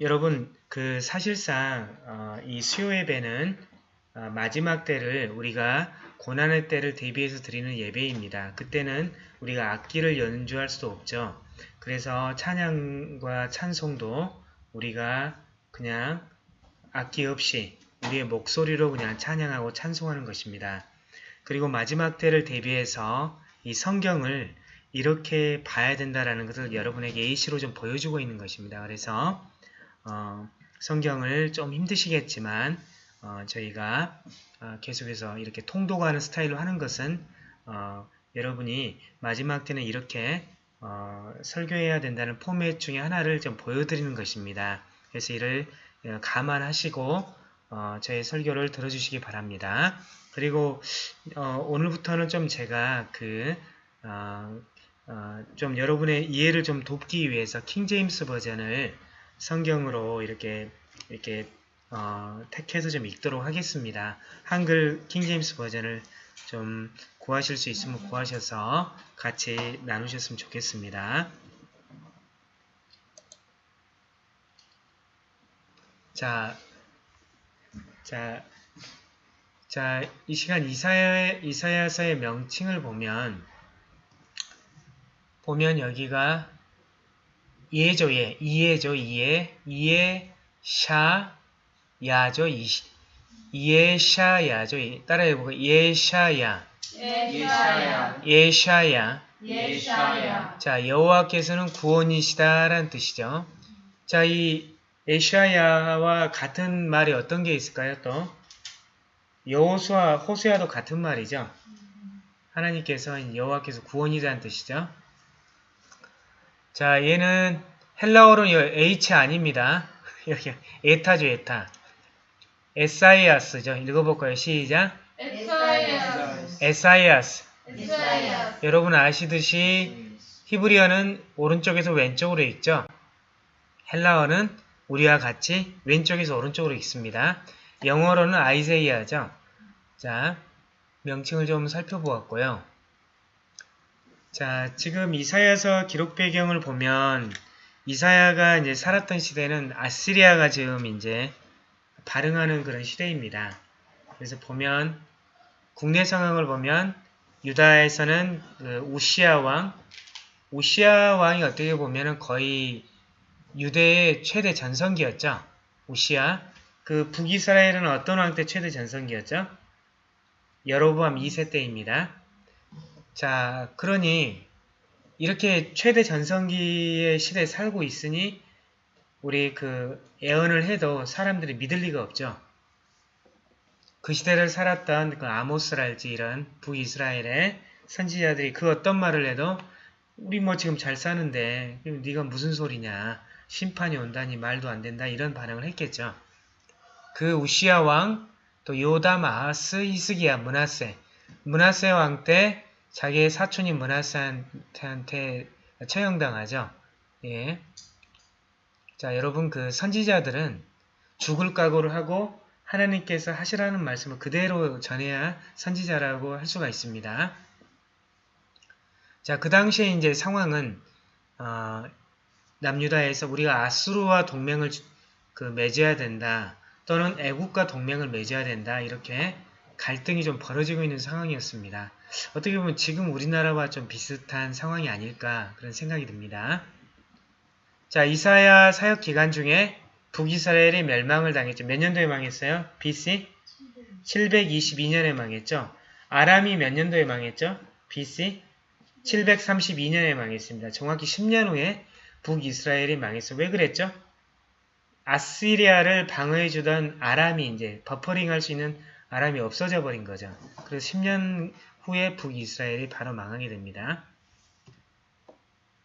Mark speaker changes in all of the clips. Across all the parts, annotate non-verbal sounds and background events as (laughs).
Speaker 1: 여러분 그 사실상 어, 이 수요의 배는 어, 마지막 때를 우리가 고난의 때를 대비해서 드리는 예배입니다. 그때는 우리가 악기를 연주할 수도 없죠. 그래서 찬양과 찬송도 우리가 그냥 악기 없이 우리의 목소리로 그냥 찬양하고 찬송하는 것입니다. 그리고 마지막 때를 대비해서 이 성경을 이렇게 봐야 된다라는 것을 여러분에게 예시로 좀 보여주고 있는 것입니다. 그래서 어, 성경을 좀 힘드시겠지만 어, 저희가 어, 계속해서 이렇게 통독하는 스타일로 하는 것은 어, 여러분이 마지막 때는 이렇게 어, 설교해야 된다는 포맷 중에 하나를 좀 보여드리는 것입니다. 그래서 이를 어, 감안하시고 어, 저의 설교를 들어주시기 바랍니다. 그리고 어, 오늘부터는 좀 제가 그 어, 어, 좀 여러분의 이해를 좀 돕기 위해서 킹제임스 버전을 성경으로 이렇게 이렇게 어, 택해서 좀 읽도록 하겠습니다. 한글 킹제임스 버전을 좀 구하실 수 있으면 구하셔서 같이 나누셨으면 좋겠습니다. 자, 자, 자, 이 시간 이사야, 이사야서의 명칭을 보면, 보면 여기가 예죠, 예. 이해죠, 이해. 이해, 샤, 야죠, 이, 예샤야죠. 따라해보고, 예샤야.
Speaker 2: 예샤야
Speaker 1: 예샤야.
Speaker 2: 예샤야
Speaker 1: 자, 여호와께서는 구원이시다라는 뜻이죠. 자, 이 예샤야와 같은 말이 어떤 게 있을까요, 또? 여호수아, 호수아도 같은 말이죠. 하나님께서 여호와께서 구원이라는 뜻이죠. 자, 얘는 헬라어로는 H 아닙니다. (laughs) 여기 에타죠, 에타. 에사이아스죠. 읽어볼까요? 시작. 에사이아스.
Speaker 2: 에사야
Speaker 1: 여러분 아시듯이 히브리어는 오른쪽에서 왼쪽으로 읽죠. 헬라어는 우리와 같이 왼쪽에서 오른쪽으로 읽습니다. 영어로는 아이세이아죠. 자, 명칭을 좀 살펴보았고요. 자, 지금 이사야서 기록 배경을 보면 이사야가 이제 살았던 시대는 아시리아가 지금 이제 발흥하는 그런 시대입니다. 그래서 보면 국내 상황을 보면 유다에서는 그 우시아 왕, 우시아 왕이 어떻게 보면은 거의 유대의 최대 전성기였죠. 우시아. 그 북이스라엘은 어떤 왕 때 최대 전성기였죠? 여로보암 2세 때입니다. 자, 그러니 이렇게 최대 전성기의 시대에 살고 있으니 우리 그 예언을 해도 사람들이 믿을 리가 없죠. 그 시대를 살았던 그 아모스랄지 이런 북이스라엘의 선지자들이 그 어떤 말을 해도 우리 뭐 지금 잘 사는데 네가 무슨 소리냐 심판이 온다니 말도 안 된다 이런 반응을 했겠죠. 그 우시아 왕, 또 요담, 아하스, 히스기야, 문하세 문하세 왕 때 자기의 사촌인 문하세한테 처형당하죠. 예. 자 여러분 그 선지자들은 죽을 각오를 하고 하나님께서 하시라는 말씀을 그대로 전해야 선지자라고 할 수가 있습니다. 자, 그 당시에 이제 상황은 어, 남유다에서 우리가 아수르와 동맹을 그 맺어야 된다. 또는 애국과 동맹을 맺어야 된다. 이렇게 갈등이 좀 벌어지고 있는 상황이었습니다. 어떻게 보면 지금 우리나라와 좀 비슷한 상황이 아닐까 그런 생각이 듭니다. 자, 이사야 사역 기간 중에 북이스라엘이 멸망을 당했죠. 몇 년도에 망했어요? BC? 722년에 망했죠. 아람이 몇 년도에 망했죠? BC? 732년에 망했습니다. 정확히 10년 후에 북이스라엘이 망했어요. 왜 그랬죠? 아시리아를 방어해주던 아람이 이제 버퍼링 할 수 있는 아람이 없어져 버린 거죠. 그래서 10년 후에 북이스라엘이 바로 망하게 됩니다.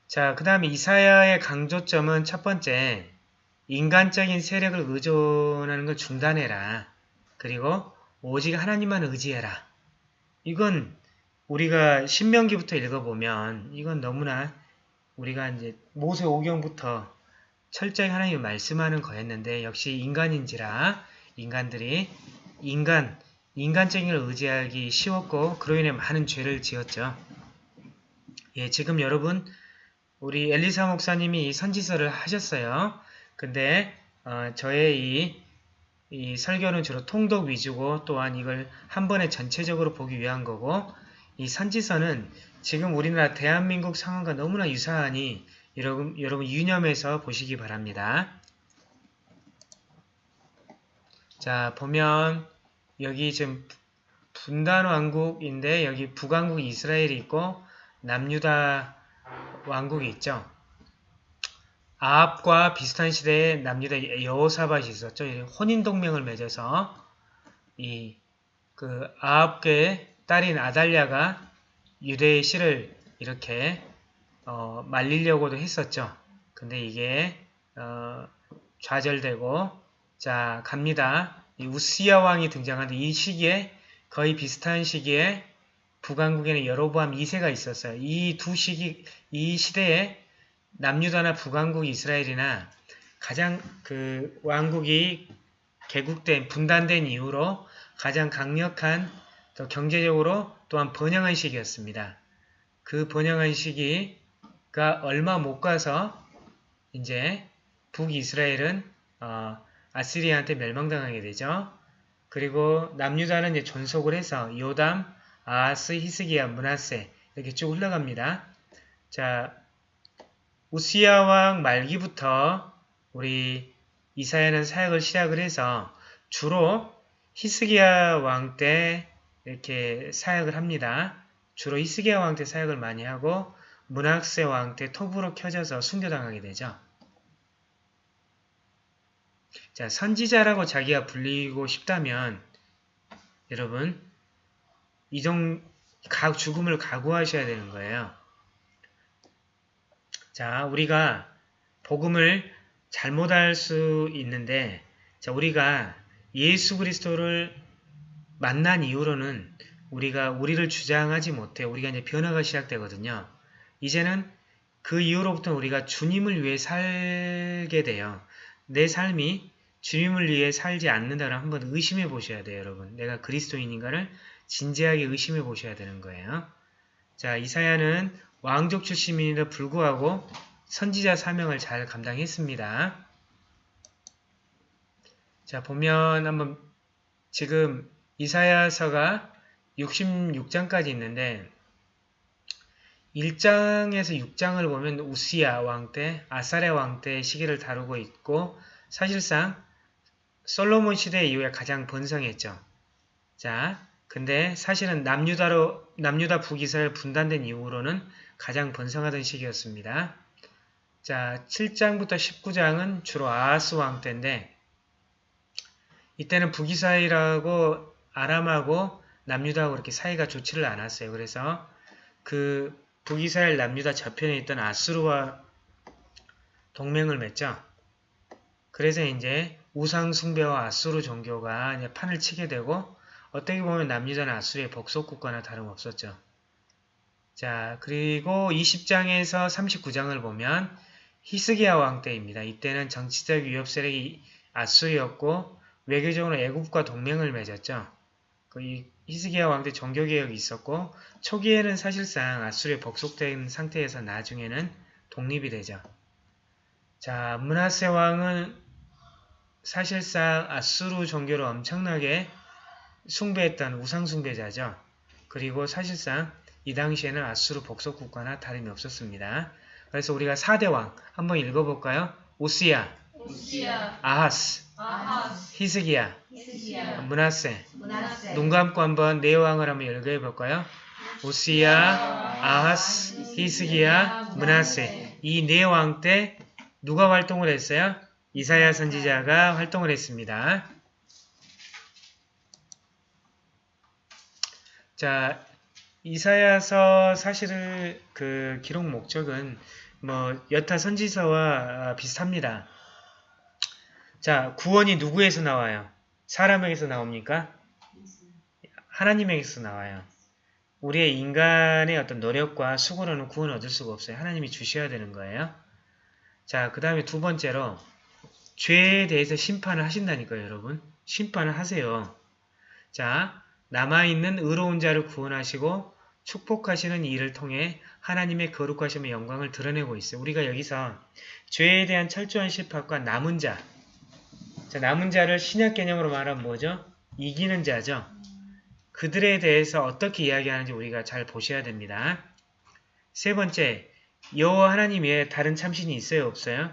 Speaker 1: 자, 그 다음에 이사야의 강조점은 첫 번째, 인간적인 세력을 의존하는 걸 중단해라. 그리고 오직 하나님만 의지해라. 이건 우리가 신명기부터 읽어보면 이건 너무나 우리가 이제 모세 오경부터 철저히 하나님이 말씀하는 거였는데 역시 인간인지라 인간들이 인간, 걸 의지하기 쉬웠고 그로 인해 많은 죄를 지었죠. 예, 지금 여러분 우리 엘리사 목사님이 이 선지서를 하셨어요. 근데 어, 저의 이, 이 설교는 주로 통독 위주고 또한 이걸 한 번에 전체적으로 보기 위한 거고 이 선지서는 지금 우리나라 대한민국 상황과 너무나 유사하니 여러분, 여러분 유념해서 보시기 바랍니다. 자 보면 여기 지금 분단 왕국인데 여기 북왕국 이스라엘이 있고 남유다 왕국이 있죠. 아합과 비슷한 시대에 남유다 여호사밧이 있었죠. 혼인 동맹을 맺어서 이 그 아합의 딸인 아달랴가 유대의 씨를 이렇게 어, 말리려고도 했었죠. 근데 이게 어, 좌절되고 자 갑니다. 이 우시야 왕이 등장하는데 이 시기에 거의 비슷한 시기에 북왕국에는 여로보암 2세가 있었어요. 이 두 시기 이 시대에 남유다나 북왕국 이스라엘이나 가장 그 왕국이 개국된 분단된 이후로 가장 강력한 또 경제적으로 또한 번영한 시기였습니다. 그 번영한 시기가 얼마 못 가서 이제 북이스라엘은 어, 아시리아한테 멸망당하게 되죠. 그리고 남유다는 이제 존속을 해서 요담, 아하스, 히스기야, 문하세 이렇게 쭉 흘러갑니다. 자, 우시야 왕 말기부터 우리 이사야는 사역을 시작을 해서 주로 히스기야 왕 때 이렇게 사역을 합니다. 주로 히스기야 왕 때 사역을 많이 하고 문학세 왕 때 톱으로 켜져서 순교당하게 되죠. 자, 선지자라고 자기가 불리고 싶다면 여러분 이종 각 죽음을 각오하셔야 되는 거예요. 자, 우리가 복음을 잘못할 수 있는데 자, 우리가 예수 그리스도를 만난 이후로는 우리가 우리를 주장하지 못해 우리가 이제 변화가 시작되거든요. 이제는 그 이후로부터 우리가 주님을 위해 살게 돼요. 내 삶이 주님을 위해 살지 않는다를 한번 의심해 보셔야 돼요, 여러분. 내가 그리스도인인가를 진지하게 의심해 보셔야 되는 거예요. 자, 이사야는 왕족 출신임에도 불구하고 선지자 사명을 잘 감당했습니다. 자, 보면 한번 지금 이사야서가 66장까지 있는데 1장에서 6장을 보면 우시야 왕 때, 아사레 왕때 시기를 다루고 있고 사실상 솔로몬 시대 이후에 가장 번성했죠. 자, 근데 사실은 남유다로 남유다 북이스라엘 분단된 이후로는 가장 번성하던 시기였습니다. 자, 7장부터 19장은 주로 아하스 왕 때인데 이때는 북이스라엘하고 아람하고 남유다하고 그렇게 사이가 좋지를 않았어요. 그래서 그 북이스라엘 남유다 저편에 있던 아수르와 동맹을 맺죠. 그래서 이제 우상 숭배와 아수르 종교가 판을 치게 되고 어떻게 보면 남유다는 아수르의 복속 국가나 다름없었죠. 자, 그리고 20장에서 39장을 보면 히스기야 왕 때입니다. 이때는 정치적 위협 세력이 아수르였고 외교적으로 애국과 동맹을 맺었죠. 그 히스기야 왕 때 종교개혁이 있었고 초기에는 사실상 아수르에 복속된 상태에서 나중에는 독립이 되죠. 자, 문하세 왕은 사실상 아수르 종교를 엄청나게 숭배했던 우상 숭배자죠. 그리고 사실상 이 당시에는 아수르 복속 국가나 다름이 없었습니다. 그래서 우리가 4대 왕 한번 읽어볼까요? 오시야,
Speaker 2: 우시야,
Speaker 1: 아하스,
Speaker 2: 아하스,
Speaker 1: 히스기야,
Speaker 2: 히스기야,
Speaker 1: 문하세
Speaker 2: 문하세,
Speaker 1: 눈 감고 한번 네 왕을 한번 읽어볼까요? 오시야, 아하스, 히스기야, 문하세 이 네 왕 때 누가 활동을 했어요? 이사야 선지자가 활동을 했습니다. 자, 이사야서 사실은 그 기록 목적은 뭐 여타 선지서와 비슷합니다. 자, 구원이 누구에서 나와요? 사람에게서 나옵니까? 하나님에게서 나와요. 우리의 인간의 어떤 노력과 수고로는 구원을 얻을 수가 없어요. 하나님이 주셔야 되는 거예요. 자, 그 다음에 두 번째로 죄에 대해서 심판을 하신다니까요, 여러분. 심판을 하세요. 자, 남아있는 의로운 자를 구원하시고 축복하시는 일을 통해 하나님의 거룩하심의 영광을 드러내고 있어요. 우리가 여기서 죄에 대한 철저한 심판과 남은 자, 자, 남은 자를 신약 개념으로 말하면 뭐죠? 이기는 자죠. 그들에 대해서 어떻게 이야기하는지 우리가 잘 보셔야 됩니다. 세 번째, 여호와 하나님 외에 다른 참신이 있어요? 없어요?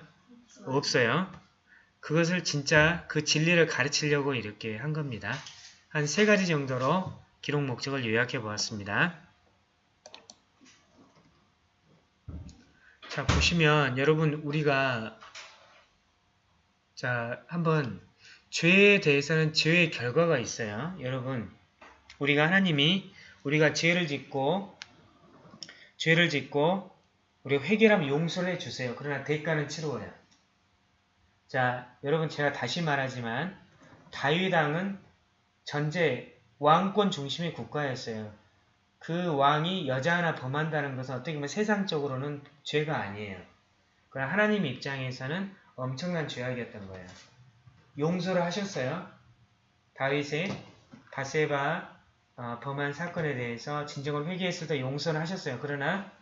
Speaker 1: 없어요. 그것을 진짜 그 진리를 가르치려고 이렇게 한 겁니다. 한 세 가지 정도로 기록 목적을 요약해 보았습니다. 자, 보시면 여러분 우리가 자, 한번 죄에 대해서는 죄의 결과가 있어요. 여러분, 우리가 하나님이 우리가 죄를 짓고 죄를 짓고 우리가 회개하면 용서를 해주세요. 그러나 대가는 치루어요. 자, 여러분 제가 다시 말하지만 다윗 왕은 전제 왕권 중심의 국가였어요. 그 왕이 여자 하나 범한다는 것은 어떻게 보면 세상적으로는 죄가 아니에요. 그러나 하나님 입장에서는 엄청난 죄악이었던 거예요. 용서를 하셨어요. 다윗의 바세바 어, 범한 사건에 대해서 진정을 회개했을 때 용서를 하셨어요. 그러나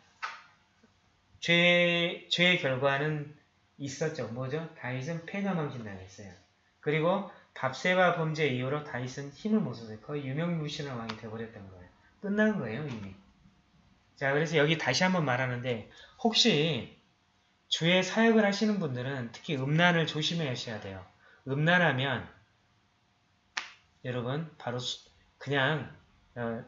Speaker 1: 죄, 죄의 결과는 있었죠. 뭐죠? 다윗은 폐가망신 당했어요. 그리고 밥세바 범죄 이후로 다윗은 힘을 못 썼어요. 거의 유명무실한 왕이 되어버렸던 거예요. 끝난 거예요, 이미. 자, 그래서 여기 다시 한번 말하는데 혹시 주의 사역을 하시는 분들은 특히 음란을 조심해 하셔야 돼요. 음란하면 여러분 바로 수, 그냥 어,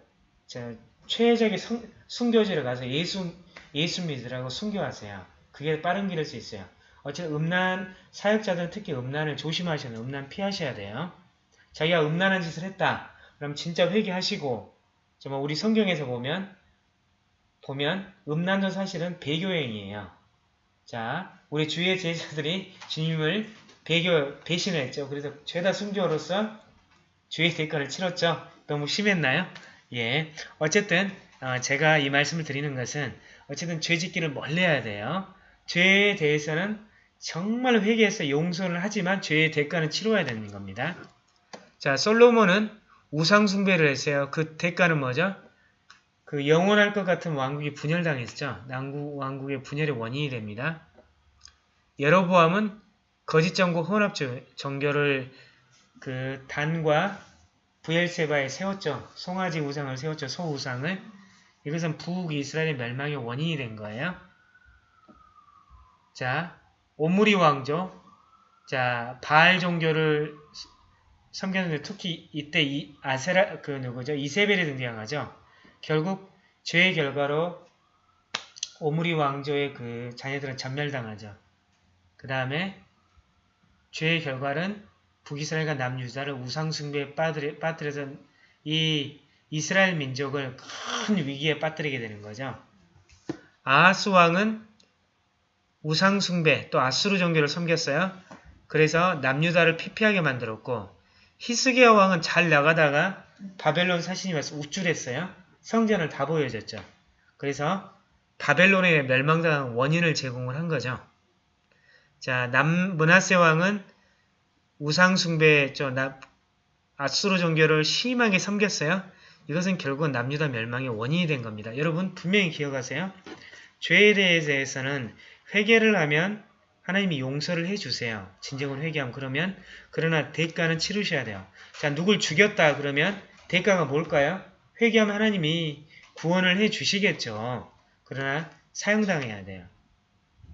Speaker 1: 저 최적의 성, 순교지를 가서 예수 예수 믿으라고 순교하세요. 그게 빠른 길일 수 있어요. 어쨌든 음란 사역자들은 특히 음란을 조심하셔야 돼요. 음란 피하셔야 돼요. 자기가 음란한 짓을 했다. 그럼 진짜 회개하시고 정말 우리 성경에서 보면 보면 음란도 사실은 배교행이에요. 자, 우리 주의 제자들이 주님을 배교 배신했죠. 그래서 죄다 순교로서 주의 대가를 치렀죠. 너무 심했나요? 예. 어쨌든 어, 제가 이 말씀을 드리는 것은 어쨌든 죄짓기를 멀리해야 돼요. 죄에 대해서는 정말 회개해서 용서를 하지만 죄의 대가는 치러야 되는 겁니다. 자, 솔로몬은 우상 숭배를 했어요. 그 대가는 뭐죠? 그 영원할 것 같은 왕국이 분열당했죠. 남국 왕국의 분열의 원인이 됩니다. 여로보암은 거짓 정고 혼합 정교를 그 단과 부엘세바에 세웠죠. 송아지 우상을 세웠죠. 소 우상을. 이것은 북이스라엘의 멸망의 원인이 된 거예요. 자, 오므리 왕조. 자, 바알 종교를 섬겼는데 특히 이때 이 아세라 그 누구죠? 이세벨이 등장하죠. 결국 죄의 결과로 오므리 왕조의 그 자녀들은 전멸당하죠. 그 다음에 죄의 결과는 북이스라엘과 남유다를 우상숭배에 빠뜨려서 이 이스라엘 민족을 큰 위기에 빠뜨리게 되는 거죠. 아하스 왕은 우상숭배 또 아수르 종교를 섬겼어요. 그래서 남유다를 피폐하게 만들었고 히스기야 왕은 잘 나가다가 바벨론 사신이 와서 우쭐했어요. 성전을 다 보여줬죠. 그래서 바벨론의 멸망당한 원인을 제공을 한 거죠. 자, 남 문하세 왕은 우상 숭배했죠. 아수르 종교를 심하게 섬겼어요. 이것은 결국은 남유다 멸망의 원인이 된 겁니다. 여러분 분명히 기억하세요. 죄에 대해서는 회개를 하면 하나님이 용서를 해주세요. 진정을 회개하면 그러면 그러나 대가는 치르셔야 돼요. 자 누굴 죽였다 그러면 대가가 뭘까요? 회개하면 하나님이 구원을 해주시겠죠. 그러나 사용당해야 돼요.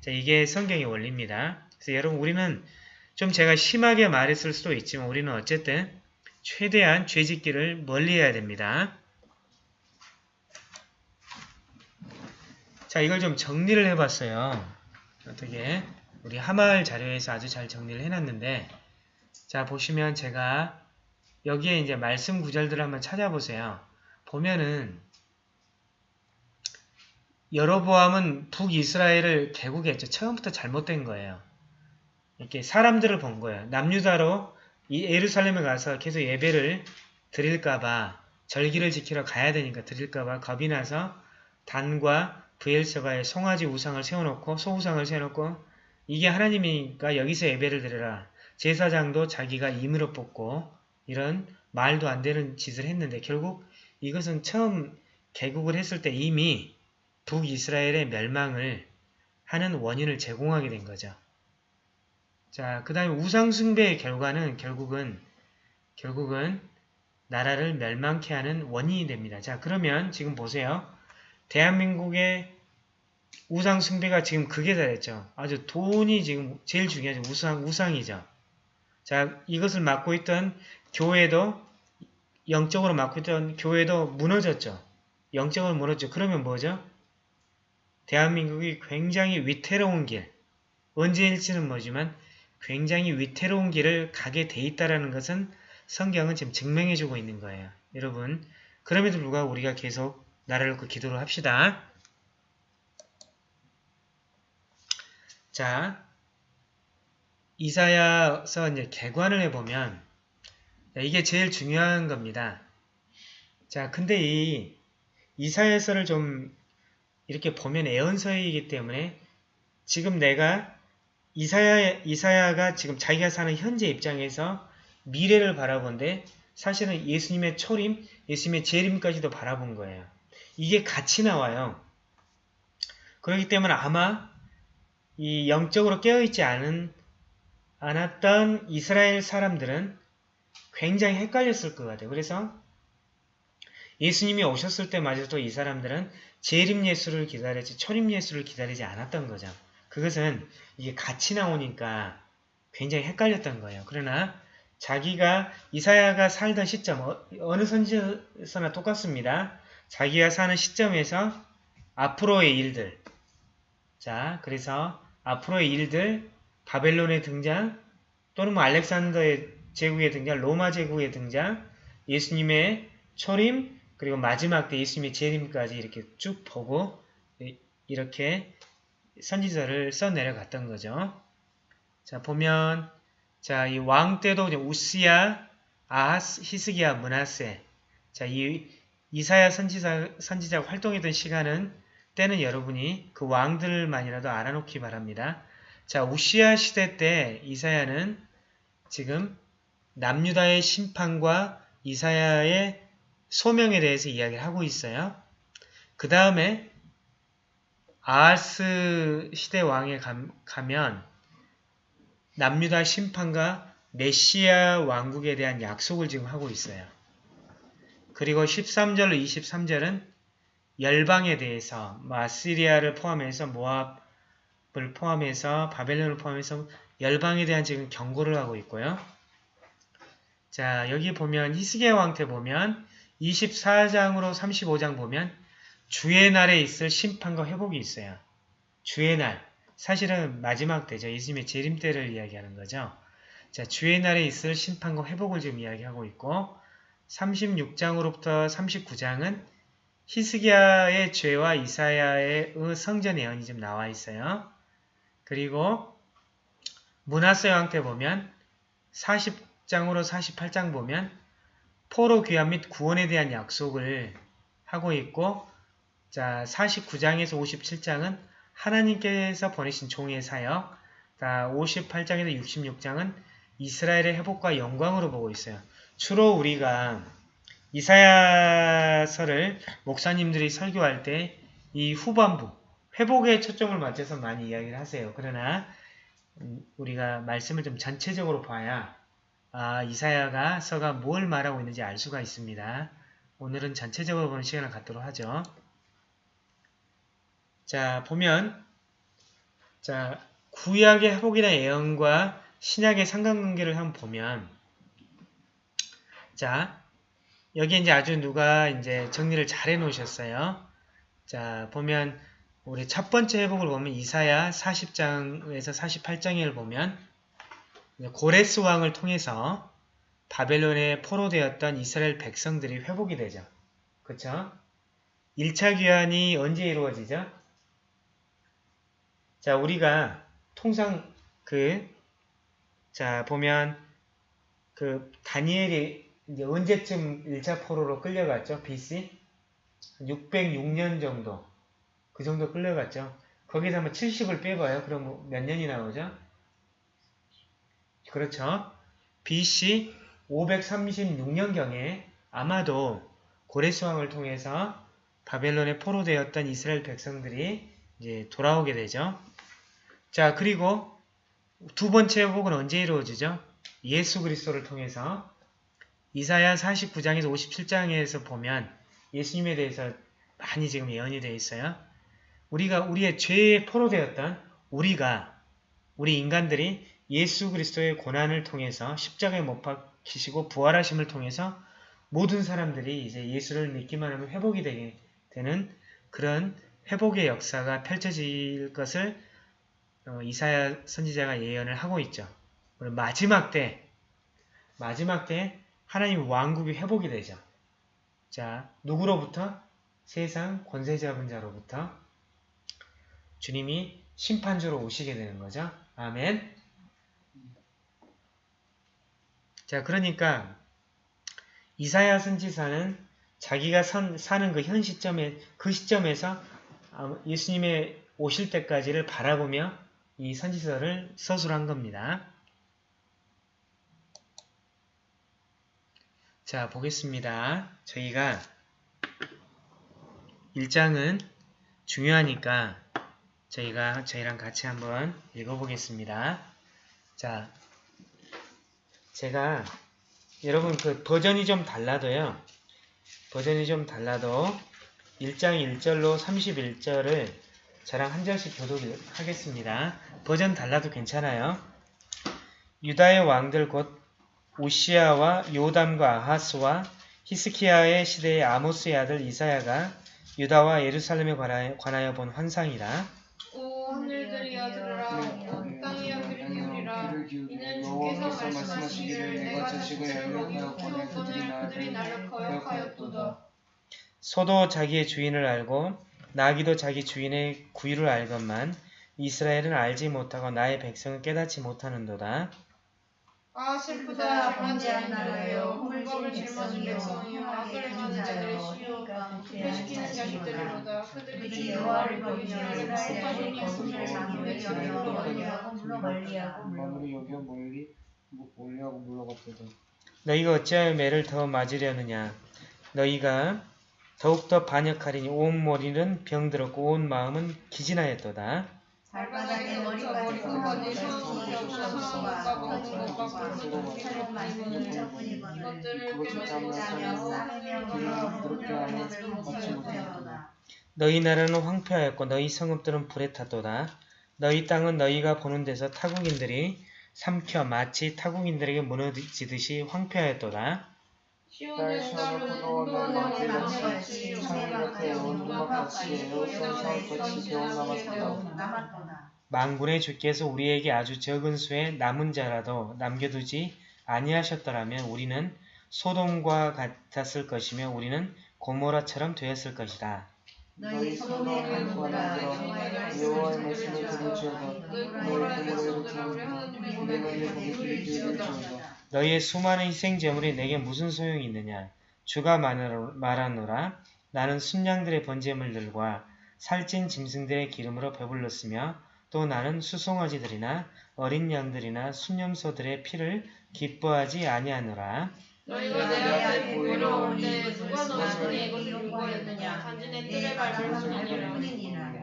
Speaker 1: 자 이게 성경의 원리입니다. 그래서 여러분 우리는 좀 제가 심하게 말했을 수도 있지만 우리는 어쨌든 최대한 죄짓기를 멀리해야 됩니다. 자 이걸 좀 정리를 해봤어요. 어떻게 우리 하마을 자료에서 아주 잘 정리를 해놨는데 자 보시면 제가 여기에 이제 말씀 구절들을 한번 찾아보세요. 보면은 여로보암은 북이스라엘을 개국했죠. 처음부터 잘못된 거예요. 이렇게 사람들을 본 거예요. 남유다로 이 예루살렘에 가서 계속 예배를 드릴까봐 절기를 지키러 가야 되니까 드릴까봐 겁이 나서 단과 브엘세바의 송아지 우상을 세워놓고 소우상을 세워놓고 이게 하나님이니까 여기서 예배를 드려라. 제사장도 자기가 임으로 뽑고 이런 말도 안 되는 짓을 했는데 결국 이것은 처음 개국을 했을 때 이미 북이스라엘의 멸망을 하는 원인을 제공하게 된 거죠. 자, 그 다음에 우상숭배의 결과는 결국은, 결국은 나라를 멸망케 하는 원인이 됩니다. 자, 그러면 지금 보세요. 대한민국의 우상 숭배가 지금 극에 달했죠. 아주 돈이 지금 제일 중요하죠. 우상, 우상이죠. 자, 이것을 맡고 있던 교회도, 영적으로 맡고 있던 교회도 무너졌죠. 영적으로 무너졌죠. 그러면 뭐죠? 대한민국이 굉장히 위태로운 길, 언제일지는 뭐지만 굉장히 위태로운 길을 가게 돼 있다는 것은 성경은 지금 증명해주고 있는 거예요. 여러분, 그럼에도 불구하고 우리가 계속 나라를 놓고 기도를 합시다. 자, 이사야서 이제 개관을 해보면 이게 제일 중요한 겁니다. 자, 근데 이 이사야서를 좀 이렇게 보면 애언서이기 때문에 지금 내가 이사야, 이사야가 지금 자기가 사는 현재 입장에서 미래를 바라본데 사실은 예수님의 초림, 예수님의 재림까지도 바라본 거예요. 이게 같이 나와요. 그렇기 때문에 아마 이 영적으로 깨어있지 않은, 않았던 이스라엘 사람들은 굉장히 헷갈렸을 것 같아요. 그래서 예수님이 오셨을 때마저도 이 사람들은 재림 예수를 기다리지 초림 예수를 기다리지 않았던 거죠. 그것은 이게 같이 나오니까 굉장히 헷갈렸던 거예요. 그러나 자기가 이사야가 살던 시점 어, 느 선지서나 똑같습니다. 자기가 사는 시점에서 앞으로의 일들 자 그래서 앞으로의 일들 바벨론의 등장 또는 뭐 알렉산더의 제국의 등장 로마 제국의 등장 예수님의 초림 그리고 마지막 때 예수님의 재림까지 이렇게 쭉 보고 이렇게 선지서를 써 내려갔던 거죠. 자 보면 자 이 왕 때도 우스야, 아하스, 히스기야, 문하세 자이 이사야 선지자 선지자가 활동했던 시간은 때는 여러분이 그 왕들만이라도 알아놓기 바랍니다. 자 우시야 시대 때 이사야는 지금 남유다의 심판과 이사야의 소명에 대해서 이야기를 하고 있어요. 그 다음에 아하스 시대 왕에 가면 남유다 심판과 메시아 왕국에 대한 약속을 지금 하고 있어요. 그리고 13절로 23절은 열방에 대해서 마시리아를 포함해서 모압을 포함해서 바벨론을 포함해서 열방에 대한 지금 경고를 하고 있고요. 자 여기 보면 히스기야 왕 때 보면 24장으로 35장 보면 주의 날에 있을 심판과 회복이 있어요. 주의 날. 사실은 마지막 때죠. 예수님의 재림 때를 이야기하는 거죠. 자, 주의 날에 있을 심판과 회복을 지금 이야기하고 있고 36장으로부터 39장은 히스기야의 죄와 이사야의 성전 예언이 좀 나와 있어요. 그리고 문하세 왕 때 보면 40장으로 48장 보면 포로 귀환 및 구원에 대한 약속을 하고 있고 자 49장에서 57장은 하나님께서 보내신 종의 사역 자 58장에서 66장은 이스라엘의 회복과 영광으로 보고 있어요. 주로 우리가 이사야서를 목사님들이 설교할 때 이 후반부 회복에 초점을 맞춰서 많이 이야기를 하세요. 그러나 우리가 말씀을 좀 전체적으로 봐야 아, 이사야가 서가 뭘 말하고 있는지 알 수가 있습니다. 오늘은 전체적으로 보는 시간을 갖도록 하죠. 자, 보면 자, 구약의 회복이나 예언과 신약의 상관관계를 한번 보면 자, 여기 이제 아주 누가 이제 정리를 잘 해놓으셨어요. 자, 보면 우리 첫 번째 회복을 보면 이사야 40장에서 48장을 보면 고레스 왕을 통해서 바벨론에 포로되었던 이스라엘 백성들이 회복이 되죠. 그쵸? 1차 귀환이 언제 이루어지죠? 자, 우리가 통상 그, 자, 보면 그 다니엘이 이제 언제쯤 1차 포로로 끌려갔죠? BC? 606년 정도. 그 정도 끌려갔죠. 거기서 한번 70을 빼봐요. 그럼 몇 년이 나오죠? 그렇죠. BC 536년경에 아마도 고레스왕을 통해서 바벨론에 포로되었던 이스라엘 백성들이 이제 돌아오게 되죠. 자, 그리고 두 번째 회복은 언제 이루어지죠? 예수 그리스도를 통해서 이사야 49장에서 57장에서 보면 예수님에 대해서 많이 지금 예언이 되어 있어요. 우리가 우리의 죄에 포로되었던 우리가 우리 인간들이 예수 그리스도의 고난을 통해서 십자가에 못 박히시고 부활하심을 통해서 모든 사람들이 이제 예수를 믿기만 하면 회복이 되게 되는 그런 회복의 역사가 펼쳐질 것을 어, 이사야 선지자가 예언을 하고 있죠. 마지막 때 마지막 때 하나님 왕국이 회복이 되죠. 자, 누구로부터? 세상 권세 잡은 자로부터 주님이 심판주로 오시게 되는 거죠. 아멘. 자, 그러니까 이사야 선지자는 자기가 선, 사는 그 현 시점에 그 시점에서 아, 예수님의 오실 때까지를 바라보며 이 선지서를 서술한 겁니다. 자, 보겠습니다. 저희가 1장은 중요하니까 저희가 저희랑 같이 한번 읽어보겠습니다. 자, 제가 여러분 그 버전이 좀 달라도요. 버전이 좀 달라도 1장 1절로 31절을 저랑 한 절씩 교독하겠습니다. 버전 달라도 괜찮아요. 유다의 왕들 곧 오시아와 요담과 아하스와 히스키야의 시대의 아모스의 아들 이사야가 유다와 예루살렘에 관하여, 관하여 본 환상이라.
Speaker 2: 오 하늘들이여 들으라. 온 땅이여 귀를 기울이라. 이는 주께서 말씀하시기를 내가 자식을 열력하여 키웠거늘 그들이 나를 거역하였도다.
Speaker 1: 소도 자기의 주인을 알고 나귀도 자기 주인의 구유를 알건만 이스라엘은 알지 못하고 나의 백성은 깨닫지 못하는도다.
Speaker 2: 아 슬프다 않은 나라여 hul법을 짊어진 백성이여 악을 행하는 자들의 시여 회시키는 자식들이로다 그들이 여호와를 버리며 이스라엘의 거룩을 강요해 여기로 멀리하고 물러 멀리하고
Speaker 3: 마무리 여기어 멀리 멀리하고 물러갔도다.
Speaker 1: 너희가 어찌하여 매를 더 맞으려느냐 너희가 더욱더 반역하리니 온 머리는 병들었고 온 마음은 기진하였도다.
Speaker 2: 발바닥에 못하였도다
Speaker 1: 너희 나라는 황폐하였고 너희 성읍들은 불에 탔도다. 너희 땅은 너희가 보는 데서 타국인들이 삼켜 마치 타국인들에게 무너지듯이 황폐하였도다.
Speaker 2: 시온은 따로 운동하는 남같이 요새 같이 온갖 같이 에어컨 같이 남았도다
Speaker 1: 망군의 주께서 우리에게 아주 적은 수의 남은 자라도 남겨두지 아니하셨더라면 우리는 소돔과 같았을 것이며 우리는 고모라처럼 되었을 것이다.
Speaker 2: 너희 소돔의 강구라
Speaker 3: 여호와의 말씀을 들을지어다.
Speaker 2: 너희 고모라에게 쏟으라 우리 하나님의 고백에 거기를 지어다
Speaker 1: 너희의 수많은 희생제물이 내게 무슨 소용이 있느냐? 주가 말하노- 말하노라. 나는 순양들의 번제물들과 살찐 짐승들의 기름으로 배불렀으며 또 나는 수송아지들이나 어린 양들이나 순념소들의 피를 기뻐하지 아니하노라.
Speaker 2: 너희가 내 앞에 보이러 올때 누가 너희에게 이것을 요구하였느냐 단지 내 뜻을 밟을 뿐이니라.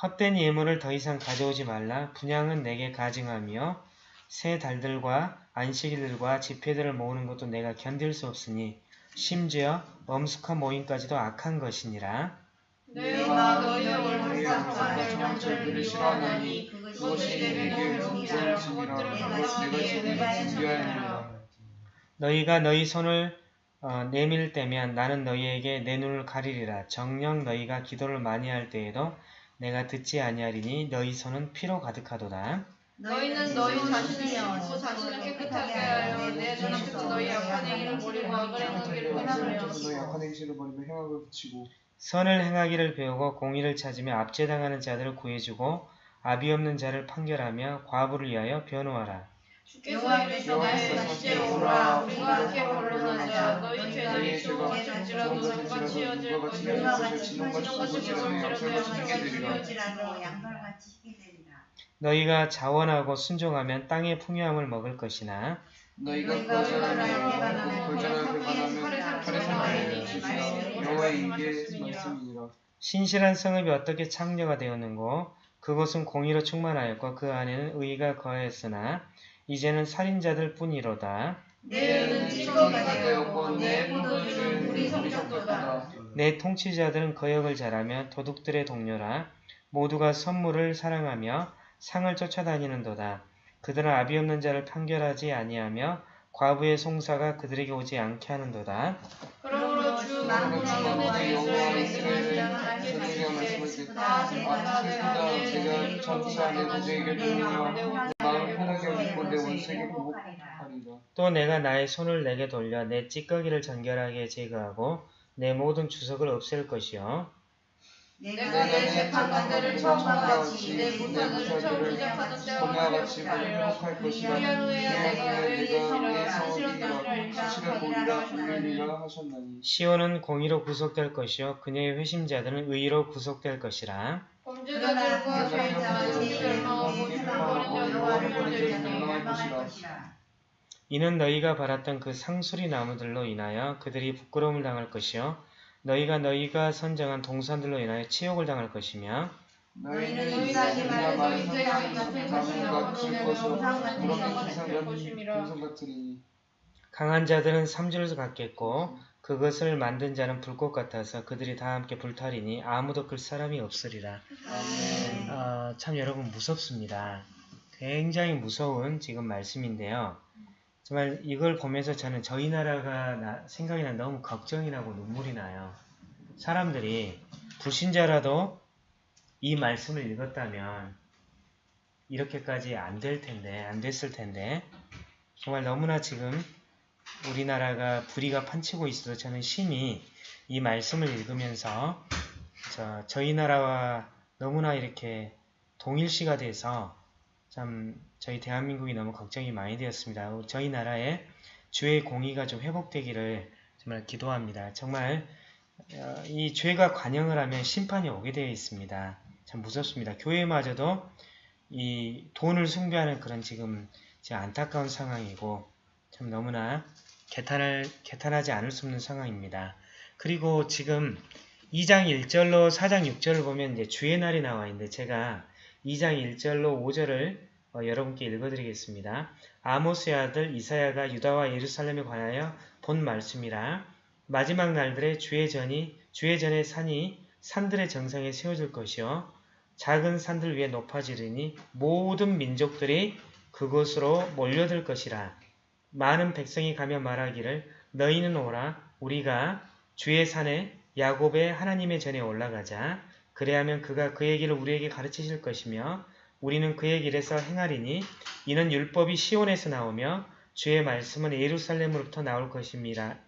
Speaker 1: 헛된 예물을 더 이상 가져오지 말라. 분양은 내게 가증하며 새 달들과 안식일들과 집회들을 모으는 것도 내가 견딜 수 없으니 심지어 엄숙한 모임까지도 악한 것이니라.
Speaker 2: 내가 너희의 월급과 멸령절들을 싫어하나니 그것이 내게 내가 준비하였느라
Speaker 1: 너희가 너희 손을 어, 내밀 때면 나는 너희에게 내 눈을 가리리라. 정녕 너희가 기도를 많이 할 때에도 내가 듣지 아니하리니 너희 손은 피로 가득하도다.
Speaker 2: 너희는 너희 자신을 씻고 자신을 깨끗하게 하여 내 눈앞에서 너희 악한 행위를 버리고 악을 행하기를 원하며
Speaker 3: 너희 악한 행실을 버리며 행악을 붙이고
Speaker 1: 선을 행하기를 배우고 공의를 찾으며 압제당하는 자들을 구해주고 아비 없는 자를 판결하며 과부를 위하여 변호하라.
Speaker 2: 주께서 이르시되 다시 오라 우리가 함께 변론하자 너희 죄는 수고 같을지라도 눈과 치어질 것이며 진홍같이 붉을지라도 양털같이
Speaker 4: 양털같이 희게.
Speaker 1: 너희가 자원하고 순종하면 땅의 풍요함을 먹을 것이나
Speaker 3: 너희가 거절하며
Speaker 2: 거절하며
Speaker 3: 여호와의.
Speaker 2: 말씀이니라.
Speaker 1: 신실한 성읍이 어떻게 창녀가 되었는고 그곳은 공의로 충만하였고 그 안에는 의가 거하였으나 이제는 살인자들 뿐이로다.
Speaker 2: 내
Speaker 1: 통치자들은 거역을 잘하며 도둑들의 동료라 모두가 선물을 사랑하며 상을 쫓아다니는도다. 그들은 아비 없는 자를 판결하지 아니하며 과부의 송사가 그들에게 오지 않게 하는도다.
Speaker 2: 그러므로 주 만군의
Speaker 3: 제가 마음 편하게. 하고 내 원수에게 보복하리라.
Speaker 1: 또 내가 나의 손을 내게 돌려 내 찌꺼기를 정결하게 제거하고 내 모든 주석을 없앨 것이요
Speaker 2: 내가 내 재판관들을 처음과 같이 내 무사들을 처음 시작하던 때와 같이.
Speaker 3: 회복할 것이라.
Speaker 2: 내가
Speaker 3: 내가
Speaker 2: 것이라
Speaker 3: 수치를 보리라 불리리라 하셨나니
Speaker 1: 시온은 공의로 구속될 것이요 그녀의 회심자들은 의로 구속될 것이라
Speaker 2: 범죄자들과 자들과 멸망되리니
Speaker 1: 이는 너희가 바랐던 그 상수리 나무들로 인하여 그들이 부끄러움을 당할 것이요 너희가 너희가 선정한 동산들로 인하여 치욕을 당할 것이며
Speaker 3: 너희는
Speaker 2: 같은 영상 같은
Speaker 1: 강한 자들은 삼줄을 갖겠고 그것을 만든 자는 불꽃 같아서 그들이 다 함께 불타리니 아무도 끌 사람이 없으리라.
Speaker 3: 아멘.
Speaker 1: 어, 참 여러분 무섭습니다. 굉장히 무서운 지금 말씀인데요. 정말 이걸 보면서 저는 저희 나라가 나- 생각이 나 너무 걱정이 나고 눈물이 나요. 사람들이 불신자라도 이 말씀을 읽었다면 이렇게까지 안 될 텐데, 안 됐을 텐데, 정말 너무나 지금 우리나라가 불의가 판치고 있어서 저는 심히 이 말씀을 읽으면서 저, 저희 나라와 너무나 이렇게 동일시가 돼서 참 저희 대한민국이 너무 걱정이 많이 되었습니다. 저희 나라에 주의 공의가 좀 회복되기를 정말 기도합니다. 정말 어, 이 죄가 관영을 하면 심판이 오게 되어 있습니다. 참 무섭습니다. 교회마저도 이 돈을 숭배하는 그런 지금 안타까운 상황이고 참 너무나 개탄을, 개탄하지 않을 수 없는 상황입니다. 그리고 지금 2장 1절로 4장 6절을 보면 이제 주의 날이 나와 있는데 제가 2장 1절로 5절을 어, 여러분께 읽어드리겠습니다. 아모스의 아들 이사야가 유다와 예루살렘에 관하여 본 말씀이라. 마지막 날들에 주의 전이 주의 전의 산이 산들의 정상에 세워질 것이요. 작은 산들 위에 높아지리니 모든 민족들이 그곳으로 몰려들 것이라. 많은 백성이 가며 말하기를 너희는 오라. 우리가 주의 산에 야곱의 하나님의 전에 올라가자. 그래야면 그가 그의 길을 우리에게 가르치실 것이며 우리는 그의 길에서 행하리니 이는 율법이 시온에서 나오며 주의 말씀은 예루살렘으로부터 나올 것임이라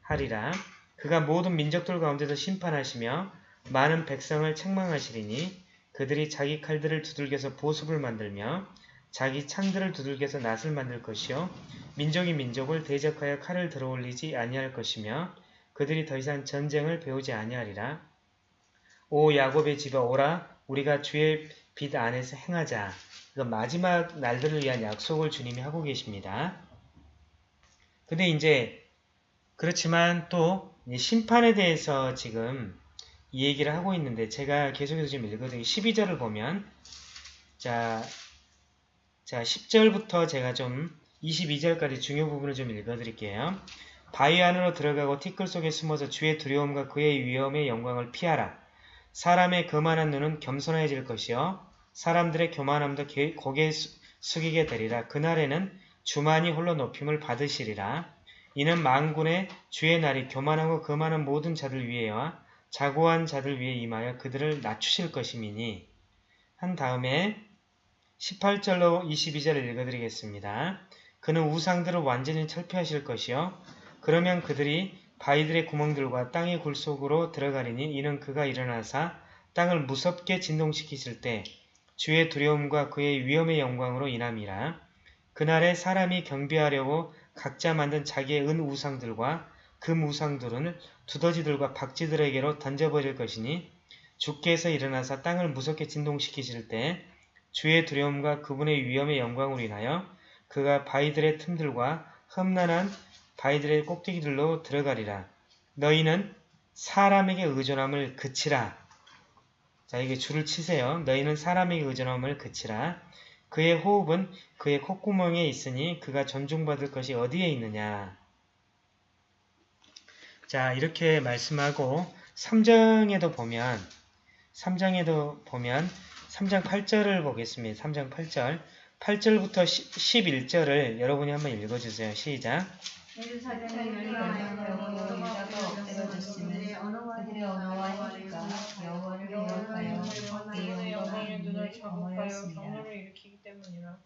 Speaker 1: 하리라. 그가 모든 민족들 가운데서 심판하시며 많은 백성을 책망하시리니 그들이 자기 칼들을 두들겨서 보습을 만들며 자기 창들을 두들겨서 낫을 만들 것이요 민족이 민족을 대적하여 칼을 들어올리지 아니할 것이며 그들이 더 이상 전쟁을 배우지 아니하리라. 오 야곱의 집에 오라. 우리가 주의 빛 안에서 행하자. 이거 마지막 날들을 위한 약속을 주님이 하고 계십니다. 근데 이제 그렇지만 또 심판에 대해서 지금 이 얘기를 하고 있는데 제가 계속해서 지금 읽어드리고 12절을 보면 자, 자 10절부터 제가 좀 22절까지 중요 부분을 좀 읽어드릴게요. 바위 안으로 들어가고 티끌 속에 숨어서 주의 두려움과 그의 위험의 영광을 피하라. 사람의 거만한 눈은 겸손해질 것이요 사람들의 교만함도 게- 고개 수- 숙이게 되리라. 그날에는 주만이 홀로 높임을 받으시리라. 이는 만군의 주의 날이 교만하고 거만한 모든 자들 위에와 자고한 자들 위에 임하여 그들을 낮추실 것임이니 한 다음에 18절로 22절을 읽어드리겠습니다. 그는 우상들을 완전히 철폐하실 것이요 그러면 그들이 바위들의 구멍들과 땅의 굴 속으로 들어가리니 이는 그가 일어나사 땅을 무섭게 진동시키실 때 주의 두려움과 그의 위험의 영광으로 인함이라. 그날에 사람이 경배하려고 각자 만든 자기의 은 우상들과 금 우상들은 두더지들과 박쥐들에게로 던져버릴 것이니 주께서 일어나사 땅을 무섭게 진동시키실 때 주의 두려움과 그분의 위험의 영광으로 인하여 그가 바위들의 틈들과 험난한 바위들의 꼭대기들로 들어가리라. 너희는 사람에게 의존함을 그치라. 자, 이게 줄을 치세요. 너희는 사람에게 의존함을 그치라. 그의 호흡은 그의 콧구멍에 있으니 그가 존중받을 것이 어디에 있느냐. 자, 이렇게 말씀하고 3장에도 보면 3장에도 보면 3장 8절을 보겠습니다. 3장 8절. 8절부터 11절을 여러분이 한번 읽어주세요. 시작.
Speaker 2: 경멸을 일으키기 때문이라.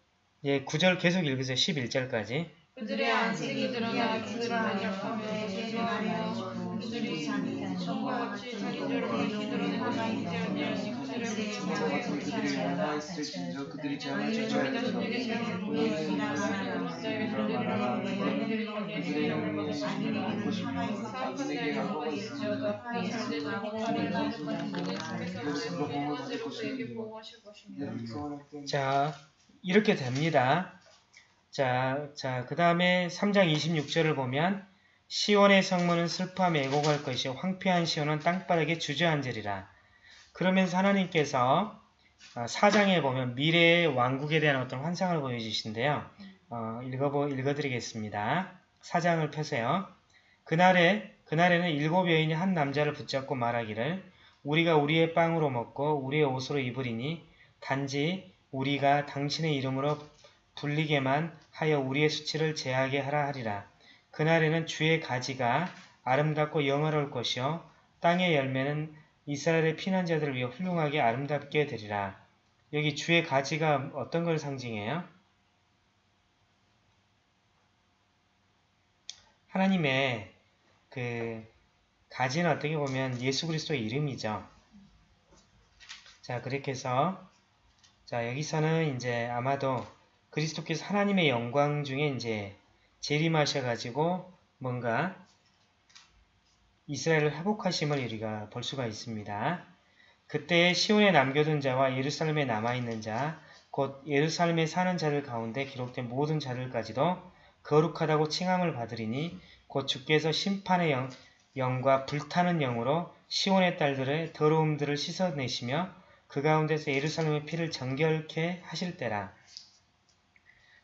Speaker 1: 예, 9절 계속 읽으세요. 11절까지.
Speaker 2: 그들의 안색이 드러나 그들을 안약하며 죄송하며 그들이 성과같이 자기 죄를 밝히 드러내고 숨기지 아니하니 그들의
Speaker 3: 죄를
Speaker 2: 자,
Speaker 1: 이렇게 됩니다. 자, 자, 그 다음에 3장 26절을 보면 시온의 성문은 슬퍼함에 애곡할 것이요 황폐한 시온은 땅바닥에 주저앉으리라. 그러면서 하나님께서 4장에 보면 미래의 왕국에 대한 어떤 환상을 보여주신데요. 어, 읽어보, 읽어드리겠습니다. 4장을 펴세요. 그날에, 그날에는 일곱 여인이 한 남자를 붙잡고 말하기를 우리가 우리의 빵으로 먹고 우리의 옷으로 입으리니 단지 우리가 당신의 이름으로 불리게만 하여 우리의 수치를 제하게 하라 하리라. 그날에는 주의 가지가 아름답고 영화로울 것이요 땅의 열매는 이스라엘의 피난자들을 위해 훌륭하게 아름답게 되리라. 여기 주의 가지가 어떤 걸 상징해요? 하나님의 그 가지는 어떻게 보면 예수 그리스도의 이름이죠. 자, 그렇게 해서 자, 여기서는 이제 아마도 그리스도께서 하나님의 영광 중에 이제 재림하셔가지고 뭔가 이스라엘을 회복하심을 우리가 볼 수가 있습니다. 그때 시온에 남겨둔 자와 예루살렘에 남아있는 자, 곧 예루살렘에 사는 자들 가운데 기록된 모든 자들까지도 거룩하다고 칭함을 받으리니 곧 주께서 심판의 영, 영과 불타는 영으로 시온의 딸들의 더러움들을 씻어내시며 그 가운데서 예루살렘의 피를 정결케 하실 때라.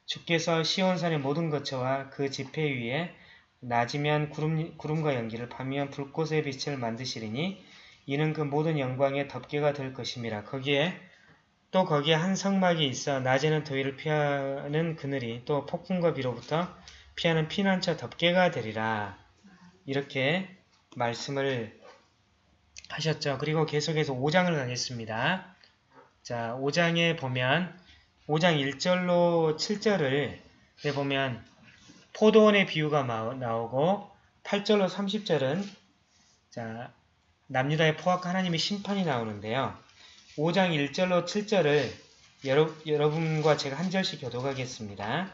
Speaker 1: 주께서 시온산의 모든 거처와 그 지폐 위에 낮이면 구름, 구름과 연기를 밤이면 불꽃의 빛을 만드시리니 이는 그 모든 영광의 덮개가 될 것임이라. 거기에 또 거기에 한 성막이 있어 낮에는 더위를 피하는 그늘이 또 폭풍과 비로부터 피하는 피난처 덮개가 되리라. 이렇게 말씀을 하셨죠. 그리고 계속해서 5장을 가겠습니다. 자, 5장에 보면 5장 1절로 7절을 보면 포도원의 비유가 나오고 8절로 30절은 자 남유다의 포악한 하나님의 심판이 나오는데요. 5장 1절로 7절을 여러, 여러분과 제가 한 절씩 교독하겠습니다.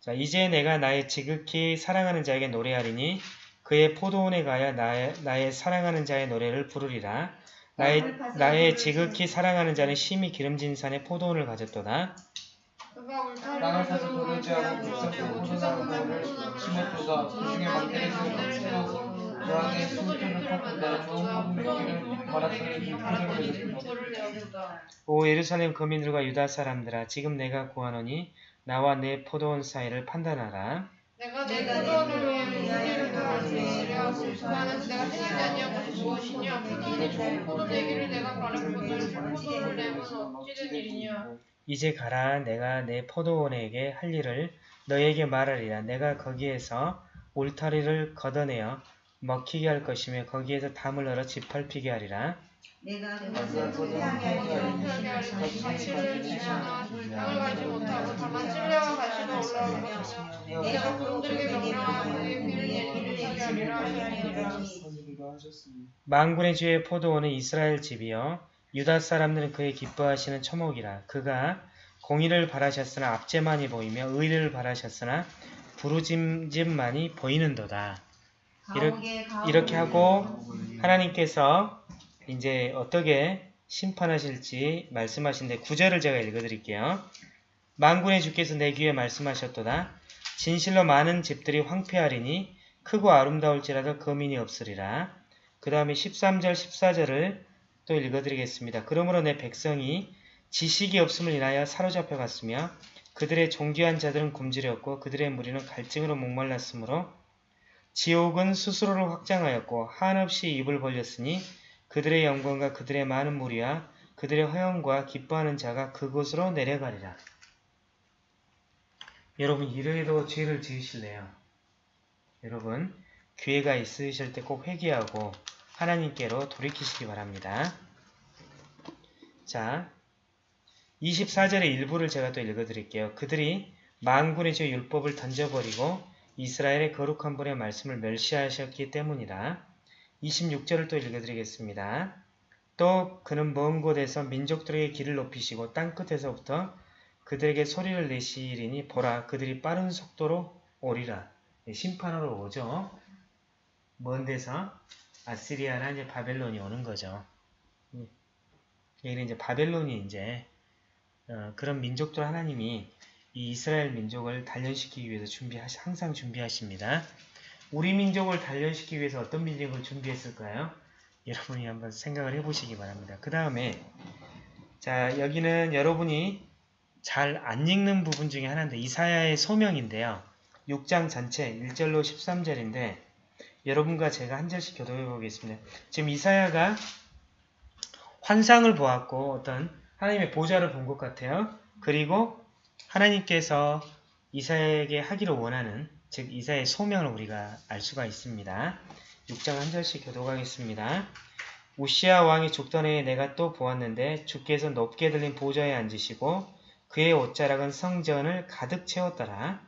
Speaker 1: 자 이제 내가 나의 지극히 사랑하는 자에게 노래하리니 그의 포도원에 가야 나의, 나의 사랑하는 자의 노래를 부르리라. 나의, 나의 지극히 사랑하는 자는 심히 기름진 산에 포도원을 가졌도다.
Speaker 2: 울타리를
Speaker 3: 사서 돌을 불쌍히 오천사는 너를 심었도다. 그 중에 막대를 세우고 여왕의 술주를 꺾는다. 좋은 불편을
Speaker 2: 저를 내어보다.
Speaker 1: 오 예루살렘 거민들과 유다 사람들아 지금 내가 구하노니 나와 내 포도원 사이를 판단하라.
Speaker 2: 내가 내 포도원을 위해 무리를 돌아줄 수 있으려 나는 내가 아니한 것이 무엇이냐? 포도원이 좋은 포도 되기를 내가 바랐거늘 포도를 내면 어찌 된 일이냐
Speaker 1: 이제 가라 내가 내 포도원에게 할 일을 너에게 말하리라. 내가 거기에서 울타리를 걷어내어 먹히게 할 것이며 거기에서 담을 얼어 짓밟히게 하리라.
Speaker 4: 내가 그것을 후회하게 하리라
Speaker 2: 그렇게 하리니 가치를 지거나 땅을 가지 못하고 다만 찔레와 가시가 올라오며 내가 그들에게 명령하고 그의 피를 내리게 못하게 하리라
Speaker 1: 망군의 주의 포도원은 이스라엘 집이요 유다 사람들은 그의 기뻐하시는 처목이라. 그가 공의를 바라셨으나 압제만이 보이며 의를 바라셨으나 부르짐짐만이 보이는도다. 이렇게, 이렇게 하고 하나님께서 이제 어떻게 심판하실지 말씀하신데 구절을 제가 읽어드릴게요. 만군의 주께서 내 귀에 말씀하셨도다. 진실로 많은 집들이 황폐하리니 크고 아름다울지라도 거민이 없으리라. 그 다음에 13절 14절을 또 읽어드리겠습니다. 그러므로 내 백성이 지식이 없음을 인하여 사로잡혀 갔으며 그들의 존귀한 자들은 굶주렸고 그들의 무리는 갈증으로 목말랐으므로 지옥은 스스로를 확장하였고 한없이 입을 벌렸으니 그들의 영광과 그들의 많은 무리와 그들의 허영과 기뻐하는 자가 그곳으로 내려가리라. 여러분 이래도 죄를 지으실래요? 여러분 기회가 있으실 때 꼭 회개하고 하나님께로 돌이키시기 바랍니다. 자, 24절의 일부를 제가 또 읽어드릴게요. 그들이 만군의 주 율법을 던져버리고 이스라엘의 거룩한 분의 말씀을 멸시하셨기 때문이다. 26절을 또 읽어드리겠습니다. 또 그는 먼 곳에서 민족들에게 길을 높이시고 땅끝에서부터 그들에게 소리를 내시리니 보라 그들이 빠른 속도로 오리라. 네, 심판으로 오죠. 먼 데서 아시리아나 이제 바벨론이 오는 거죠. 음, 여기는 이제 바벨론이 이제 어, 그런 민족들 하나님이 이 이스라엘 민족을 단련시키기 위해서 준비하시 항상 준비하십니다. 우리 민족을 단련시키기 위해서 어떤 민족을 준비했을까요? 여러분이 한번 생각을 해보시기 바랍니다. 그 다음에 자 여기는 여러분이 잘 안 읽는 부분 중에 하나인데 이사야의 소명인데요. 6장 전체 1절로 13절인데 여러분과 제가 한 절씩 교도해 보겠습니다. 지금 이사야가 환상을 보았고 어떤 하나님의 보좌를 본 것 같아요. 그리고 하나님께서 이사야에게 하기를 원하는 즉 이사야의 소명을 우리가 알 수가 있습니다. 6장 한 절씩 교도하겠습니다. 우시아 왕이 죽던 해에 내가 또 보았는데 주께서 높게 들린 보좌에 앉으시고 그의 옷자락은 성전을 가득 채웠더라.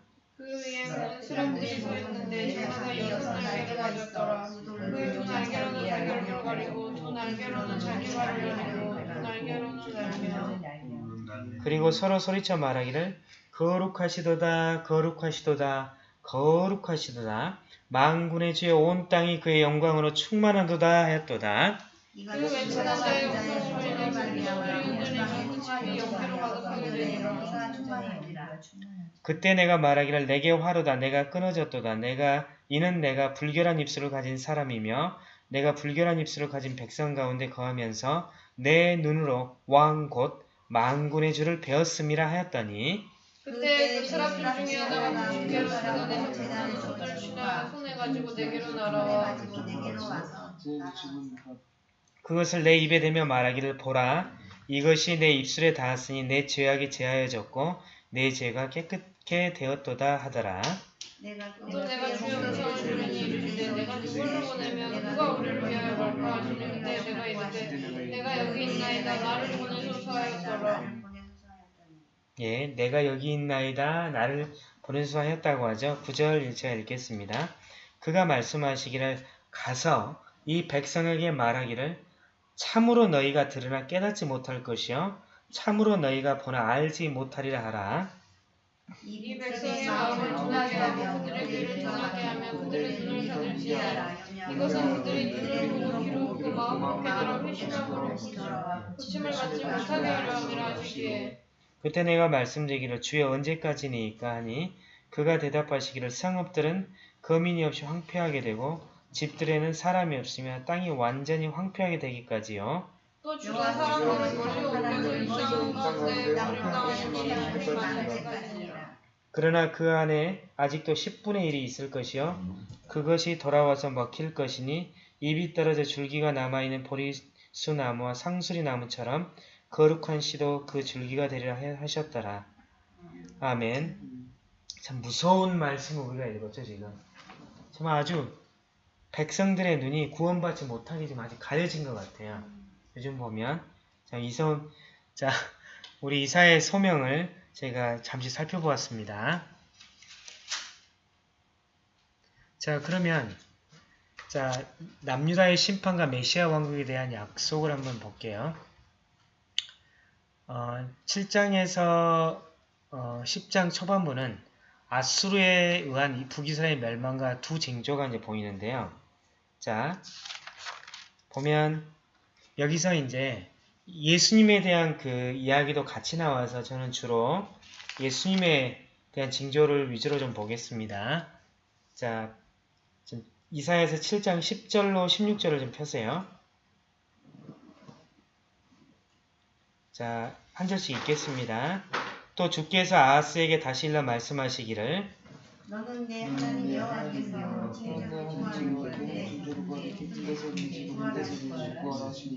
Speaker 2: 그 사람들이 모였는데 하나가 여섯 날개를 가졌더라. 그의 두 날개로는 자기를 가리고 두 날개로는 자기 발을 가리고 두 날개로는 날며
Speaker 1: 그리고 서로 소리쳐 말하기를 거룩하시도다 거룩하시도다 거룩하시도다 만군의 주의 온 땅이 그의 영광으로 충만하도다 하였도다.
Speaker 2: 그 자의 가득하게.
Speaker 1: 그때 내가 말하기를 내게 화로다 내가 끊어졌도다 내가 이는 내가 불결한 입술을 가진 사람이며 내가 불결한 입술을 가진 백성 가운데 거하면서 내 눈으로 왕 곧 만군의 주를 배웠음이라 하였더니
Speaker 2: 그때 그 사람들 중에 하나가 주께로 나가내 재단에 손을 치나 손에 가지고 내게로 날아와
Speaker 1: 그것을 내 입에 대며 말하기를 보라. 이것이 내 입술에 닿았으니 내 죄악이 제하여졌고 내 죄가 깨끗게 되었도다 하더라.
Speaker 2: 또 내가 주여 무서운 주님이 이르시되 내가 누구를 보내면 누가 우리를 위하여 하시니 그때 내가 이르되 내가 여기 있나이다 나를 보내소서 하였더라
Speaker 1: 예, 내가 여기 있나이다 나를 보내소서 하였다고 하죠. 9절 제가 읽겠습니다. 그가 말씀하시기를 가서 이 백성에게 말하기를 참으로 너희가 들으나 깨닫지 못할 것이요 참으로 너희가 보나 알지 못하리라 하라.
Speaker 2: 이 백성의 마음을 둔하게 하고 그들의 귀를 둔하게 하며 그들의 눈을 가들지어라 이것은 그들이 눈을 보고 귀로 그 마음을 깨달아 회심함으로 고침을 받지 못하게 하려 함이라 하시기에
Speaker 1: 그때 내가 말씀드리기를 주여 언제까지니까 하니 그가 대답하시기를 성읍들은 거민이 없이 황폐하게 되고 집들에는 사람이 없으며 땅이 완전히 황폐하게 되기까지요.
Speaker 2: 또 멀리 일상 치하심을 만들까지니라
Speaker 1: 그러나 그 안에 아직도 10분의 1이 있을 것이요. 그것이 돌아와서 먹힐 것이니 입이 떨어져 줄기가 남아있는 보리수 나무와 상수리 나무처럼 거룩한 씨도 그 줄기가 되리라 하셨더라. 아멘. 참 무서운 말씀을 우리가 읽었죠 지금. 정말 아주 백성들의 눈이 구원받지 못하게 좀 아직 가려진 것 같아요. 요즘 보면 자 이성 자 (laughs) 우리 이사의 소명을 제가 잠시 살펴보았습니다. 자 그러면 자 남유다의 심판과 메시아 왕국에 대한 약속을 한번 볼게요. 어, 7장에서 어, 10장 초반부는 아수르에 의한 이 북이스라엘 멸망과 두 징조가 이제 보이는데요. 자 보면 여기서 이제 예수님에 대한 그 이야기도 같이 나와서 저는 주로 예수님에 대한 징조를 위주로 좀 보겠습니다. 자, 좀 이사야서 7장 10절로 16절을 좀 펴세요. 자, 한 절씩 읽겠습니다. 또 주께서 아하스에게 다시 일러 말씀하시기를
Speaker 4: 너는 내 하나님 여호와께서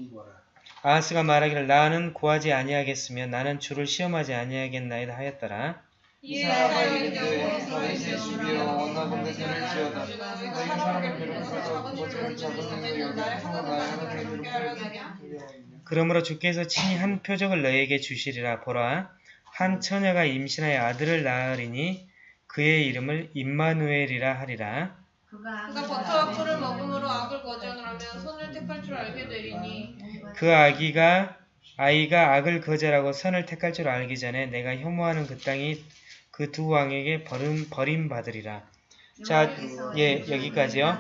Speaker 3: 구하라.
Speaker 1: 아하스가 말하기를 나는 구하지 아니하겠으며 나는 주를 시험하지 아니하겠나이다 하였더라.
Speaker 3: 괴롭히려
Speaker 1: 그러므로 주께서 친히 한 표적을 너에게 주시리라. 보라 한 처녀가 임신하여 아들을 낳으리니 그의 이름을 임마누엘이라 하리라.
Speaker 4: 그가
Speaker 2: 버터와 꿀을 먹음으로 악을 거절하면 선을 택할 줄 알게 되리니
Speaker 1: 그 아기가 아이가 악을 거절하고 선을 택할 줄 알기 전에 내가 혐오하는 그 땅이 그 두 왕에게 버림, 버림 받으리라. 자, 예, 여기까지요.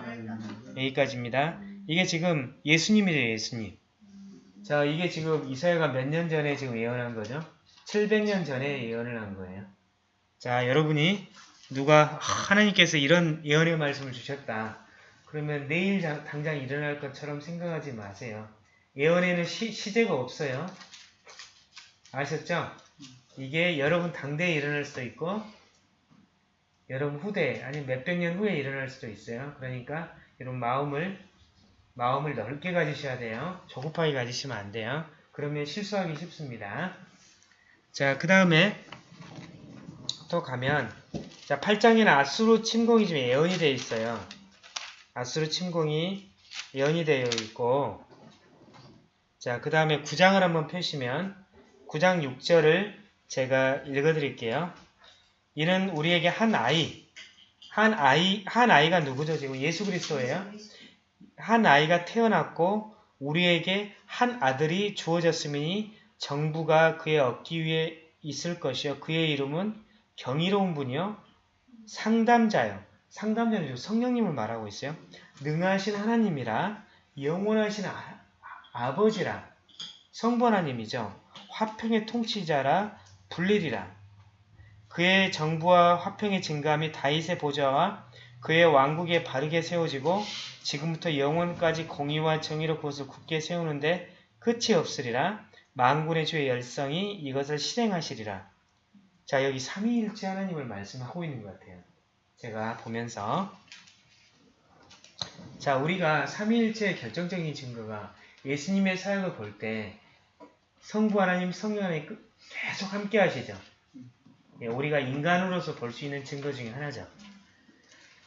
Speaker 1: 여기까지입니다. 이게 지금 예수님이래요, 예수님. 자, 이게 지금 이사야가 몇 년 전에 지금 예언한 거죠? 700년 전에 예언을 한 거예요. 자, 여러분이 누가 하나님께서 이런 예언의 말씀을 주셨다. 그러면 내일 당- 당장 일어날 것처럼 생각하지 마세요. 예언에는 시, 시제가 없어요. 아셨죠? 이게 여러분 당대에 일어날 수도 있고 여러분 후대 아니면 몇백 년 후에 일어날 수도 있어요. 그러니까 여러분 마음을 마음을 넓게 가지셔야 돼요. 조급하게 가지시면 안 돼요. 그러면 실수하기 쉽습니다. 자, 그 다음에 또 가면 자 8장에는 아수르 침공이 좀 예언이 되어 있어요. 아수르 침공이 예언이 되어 있고 자, 그 다음에 9장을 한번 펴시면 9장 6절을 제가 읽어드릴게요. 이는 우리에게 한 아이, 한 아이, 한 아이가 누구죠? 지금 예수 그리스도예요. 한 아이가 태어났고 우리에게 한 아들이 주어졌으니 정부가 그의 얻기 위해 있을 것이요. 그의 이름은 경이로운 분이요. 상담자요. 상담자는 지금 성령님을 말하고 있어요. 능하신 하나님이라 영원하신 아, 아버지라 성부 하나님이죠. 화평의 통치자라 불리리라. 그의 정부와 화평의 증감이 다윗의 보좌와 그의 왕국에 바르게 세워지고 지금부터 영원까지 공의와 정의로 그것을 굳게 세우는데 끝이 없으리라. 만군의 주의 열성이 이것을 실행하시리라. 자 여기 삼위일체 하나님을 말씀하고 있는 것 같아요. 제가 보면서 자 우리가 삼위일체의 결정적인 증거가 예수님의 사역을 볼 때 성부 하나님, 성령 하나님 끝- 계속 함께 하시죠. 예, 우리가 인간으로서 볼 수 있는 증거 중에 하나죠.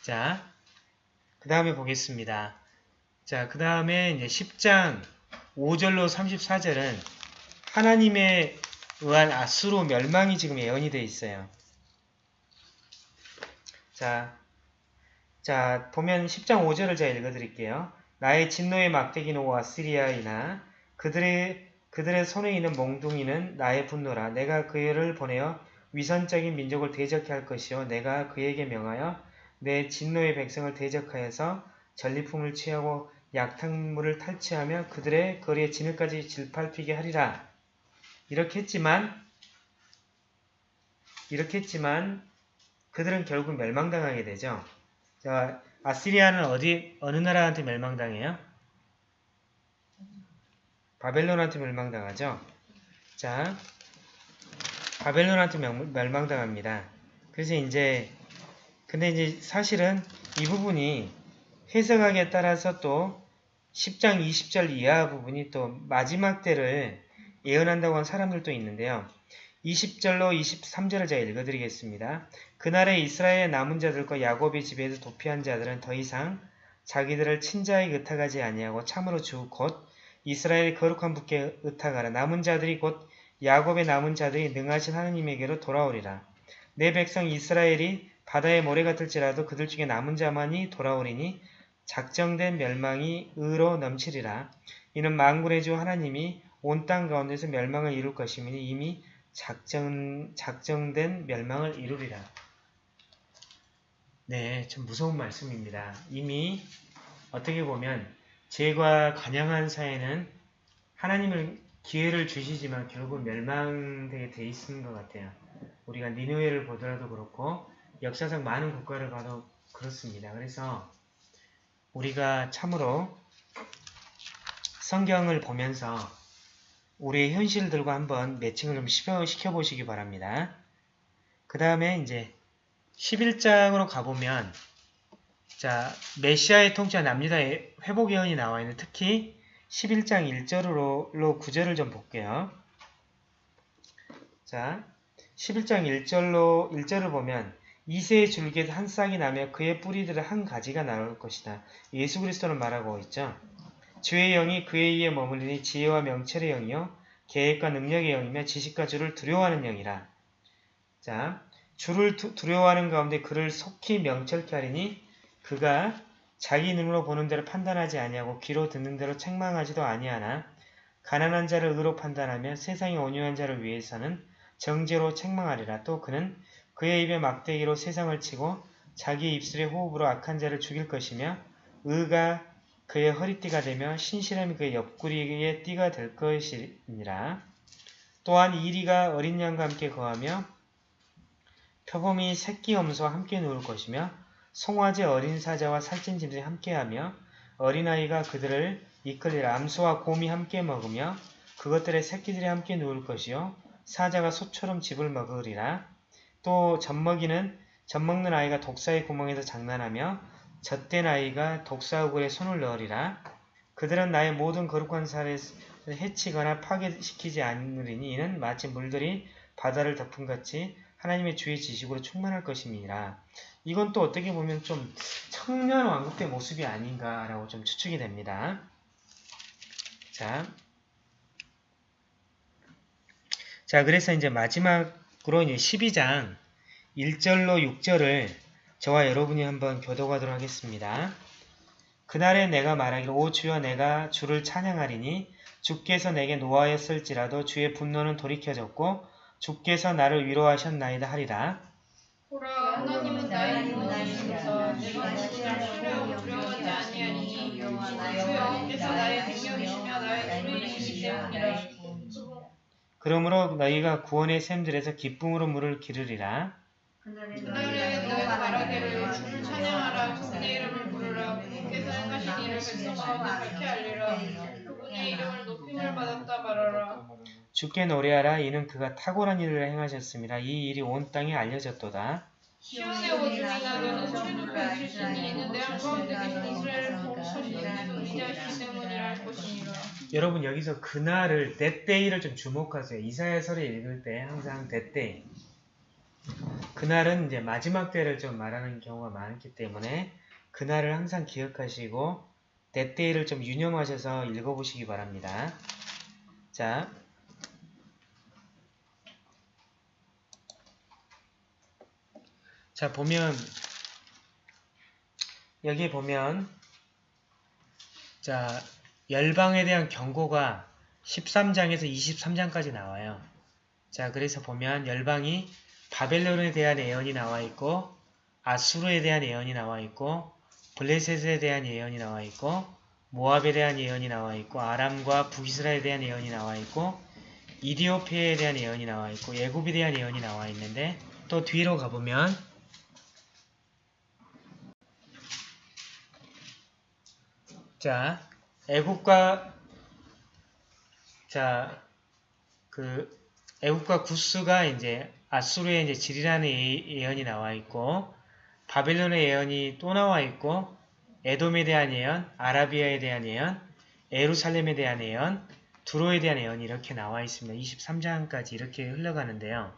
Speaker 1: 자, 그 다음에 보겠습니다. 자, 그 다음에 이제 10장 5절로 34절은 하나님에 의한 아수로 멸망이 지금 예언이 되어 있어요. 자, 자, 보면 10장 5절을 제가 읽어드릴게요. 나의 진노의 막대기는 오 아시리아이나 그들의 그들의 손에 있는 몽둥이는 나의 분노라. 내가 그를 보내어 위선적인 민족을 대적해 할 것이요 내가 그에게 명하여 내 진노의 백성을 대적하여서 전리품을 취하고 약탕물을 탈취하며 그들의 거리에 진흙까지 질팔피게 하리라. 이렇게 했지만 이렇게 했지만 그들은 결국 멸망당하게 되죠. 자, 아시리아는 어디 어느 나라한테 멸망당해요? 바벨론한테 멸망당하죠. 자, 바벨론한테 명- 멸망당합니다. 그래서 이제 근데 이제 사실은 이 부분이 해석하기에 따라서 또 10장 20절 이하 부분이 또 마지막 때를 예언한다고 한 사람들도 있는데요. 20절로 23절을 제가 읽어드리겠습니다. 그날에 이스라엘의 남은 자들과 야곱의 집에서 도피한 자들은 더 이상 자기들을 친자에게 의탁하지 아니하고 참으로 주 곧 이스라엘의 거룩한 분께 의탁하라. 남은 자들이 곧 야곱의 남은 자들이 능하신 하느님에게로 돌아오리라. 내 백성 이스라엘이 바다의 모래 같을지라도 그들 중에 남은 자만이 돌아오리니 작정된 멸망이 의로 넘치리라. 이는 만군의 주 하나님이 온 땅 가운데서 멸망을 이룰 것이니 이미 작정, 작정된 멸망을 이루리라. 네, 참 무서운 말씀입니다. 이미 어떻게 보면 죄과 관양한 사회는 하나님을 기회를 주시지만 결국 멸망되게 돼 있는 것 같아요. 우리가 니누에를 보더라도 그렇고 역사상 많은 국가를 봐도 그렇습니다. 그래서 우리가 참으로 성경을 보면서 우리의 현실들과 한번 매칭을 좀 시켜, 시켜보시기 바랍니다. 그 다음에 이제 11장으로 가보면 자 메시아의 통치와 남유다의 회복 예언이 나와 있는 특히 11장 1절로 9절을 좀 볼게요. 자 11장 1절로 1절을 보면 이세의 줄기에서 한 싹이 나며 그의 뿌리들은 한 가지가 나올 것이다. 예수 그리스도를 말하고 있죠. 주의 영이 그의 위에 머물리니 지혜와 명철의 영이요 계획과 능력의 영이며 지식과 주를 두려워하는 영이라. 자, 주를 두, 두려워하는 가운데 그를 속히 명철케 하리니 그가 자기 눈으로 보는 대로 판단하지 아니하고 귀로 듣는 대로 책망하지도 아니하나 가난한 자를 의로 판단하며 세상의 온유한 자를 위해서는 정죄로 책망하리라. 또 그는 그의 입에 막대기로 세상을 치고 자기 입술의 호흡으로 악한 자를 죽일 것이며 의가 그의 허리띠가 되며 신실함이 그의 옆구리의 띠가 될 것이니라. 또한 이리가 어린 양과 함께 거하며 표범이 새끼 염소와 함께 누울 것이며 송아지 어린 사자와 살찐 짐승이 함께하며 어린아이가 그들을 이끌리라 암소와 곰이 함께 먹으며 그것들의 새끼들이 함께 누울 것이요 사자가 소처럼 집을 먹으리라 또 젖먹이는 젖먹는 아이가 독사의 구멍에서 장난하며 젖된 아이가 독사 우굴에 손을 넣으리라 그들은 나의 모든 거룩한 살을 해치거나 파괴시키지 않으리니 이는 마치 물들이 바다를 덮음같이 하나님의 주의 지식으로 충만할 것임이니라. 이건 또 어떻게 보면 좀 청년 왕국 때 모습이 아닌가라고 좀 추측이 됩니다. 자, 자 그래서 이제 마지막으로 이제 12장 1절로 6절을 저와 여러분이 한번 교도하도록 하겠습니다. 그날에 내가 말하기를 오 주여 내가 주를 찬양하리니 주께서 내게 노하였을지라도 주의 분노는 돌이켜졌고 주께서 나를 위로하셨나이다 하리라.
Speaker 2: 보라 하나님은 나의 구원이시로서 내가 주를 두려워하지 아니하니 주 여호와께서 나의 능력이시며 나의 구원이시기 때문이라
Speaker 1: 그러므로 너희가 구원의 샘들에서 기쁨으로 물을 기르리라.
Speaker 2: 그날에 내가 말하기를 주를 찬양하라. 그분의 이름을 부르라. 그분께서 행하신 일을 백성 가운데 밝게 알리라. 그분의 이름을 높임을 받았다 말하라.
Speaker 1: 주께 노래하라. 이는 그가 탁월한 일을 행하셨습니다. 이 일이 온 땅에 알려졌도다.
Speaker 2: 시온의 오중이나 너는 높여 주시니 이는 내 한가운데 계신 이스라엘을 보호하시는 위대하시기 때문이라 할 것이니라.
Speaker 1: 여러분 여기서 그날을 때때이를 좀 주목하세요. 이사야서를 읽을 때 항상 때때이 그날은 이제 마지막 때를 좀 말하는 경우가 많기 때문에 그날을 항상 기억하시고 때때이를 좀 유념하셔서 읽어보시기 바랍니다. 자, 자 보면 여기 보면 자 열방에 대한 경고가 13장에서 23장까지 나와요. 자 그래서 보면 열방이 바벨론에 대한 예언이 나와 있고 아수르에 대한 예언이 나와 있고 블레셋에 대한 예언이 나와 있고 모압에 대한 예언이 나와 있고 아람과 북이스라엘에 대한 예언이 나와 있고 이디오피아에 대한 예언이 나와 있고 예굽에 대한 예언이 나와 있는데 또 뒤로 가보면 자 애국과 자그 애국과 구스가 이제 아수르의 이제 질이라는 예- 예언이 나와 있고 바벨론의 예언이 또 나와 있고 에돔에 대한 예언, 아라비아에 대한 예언, 에루살렘에 대한 예언, 두로에 대한 예언이 이렇게 나와 있습니다. 23장까지 이렇게 흘러가는데요.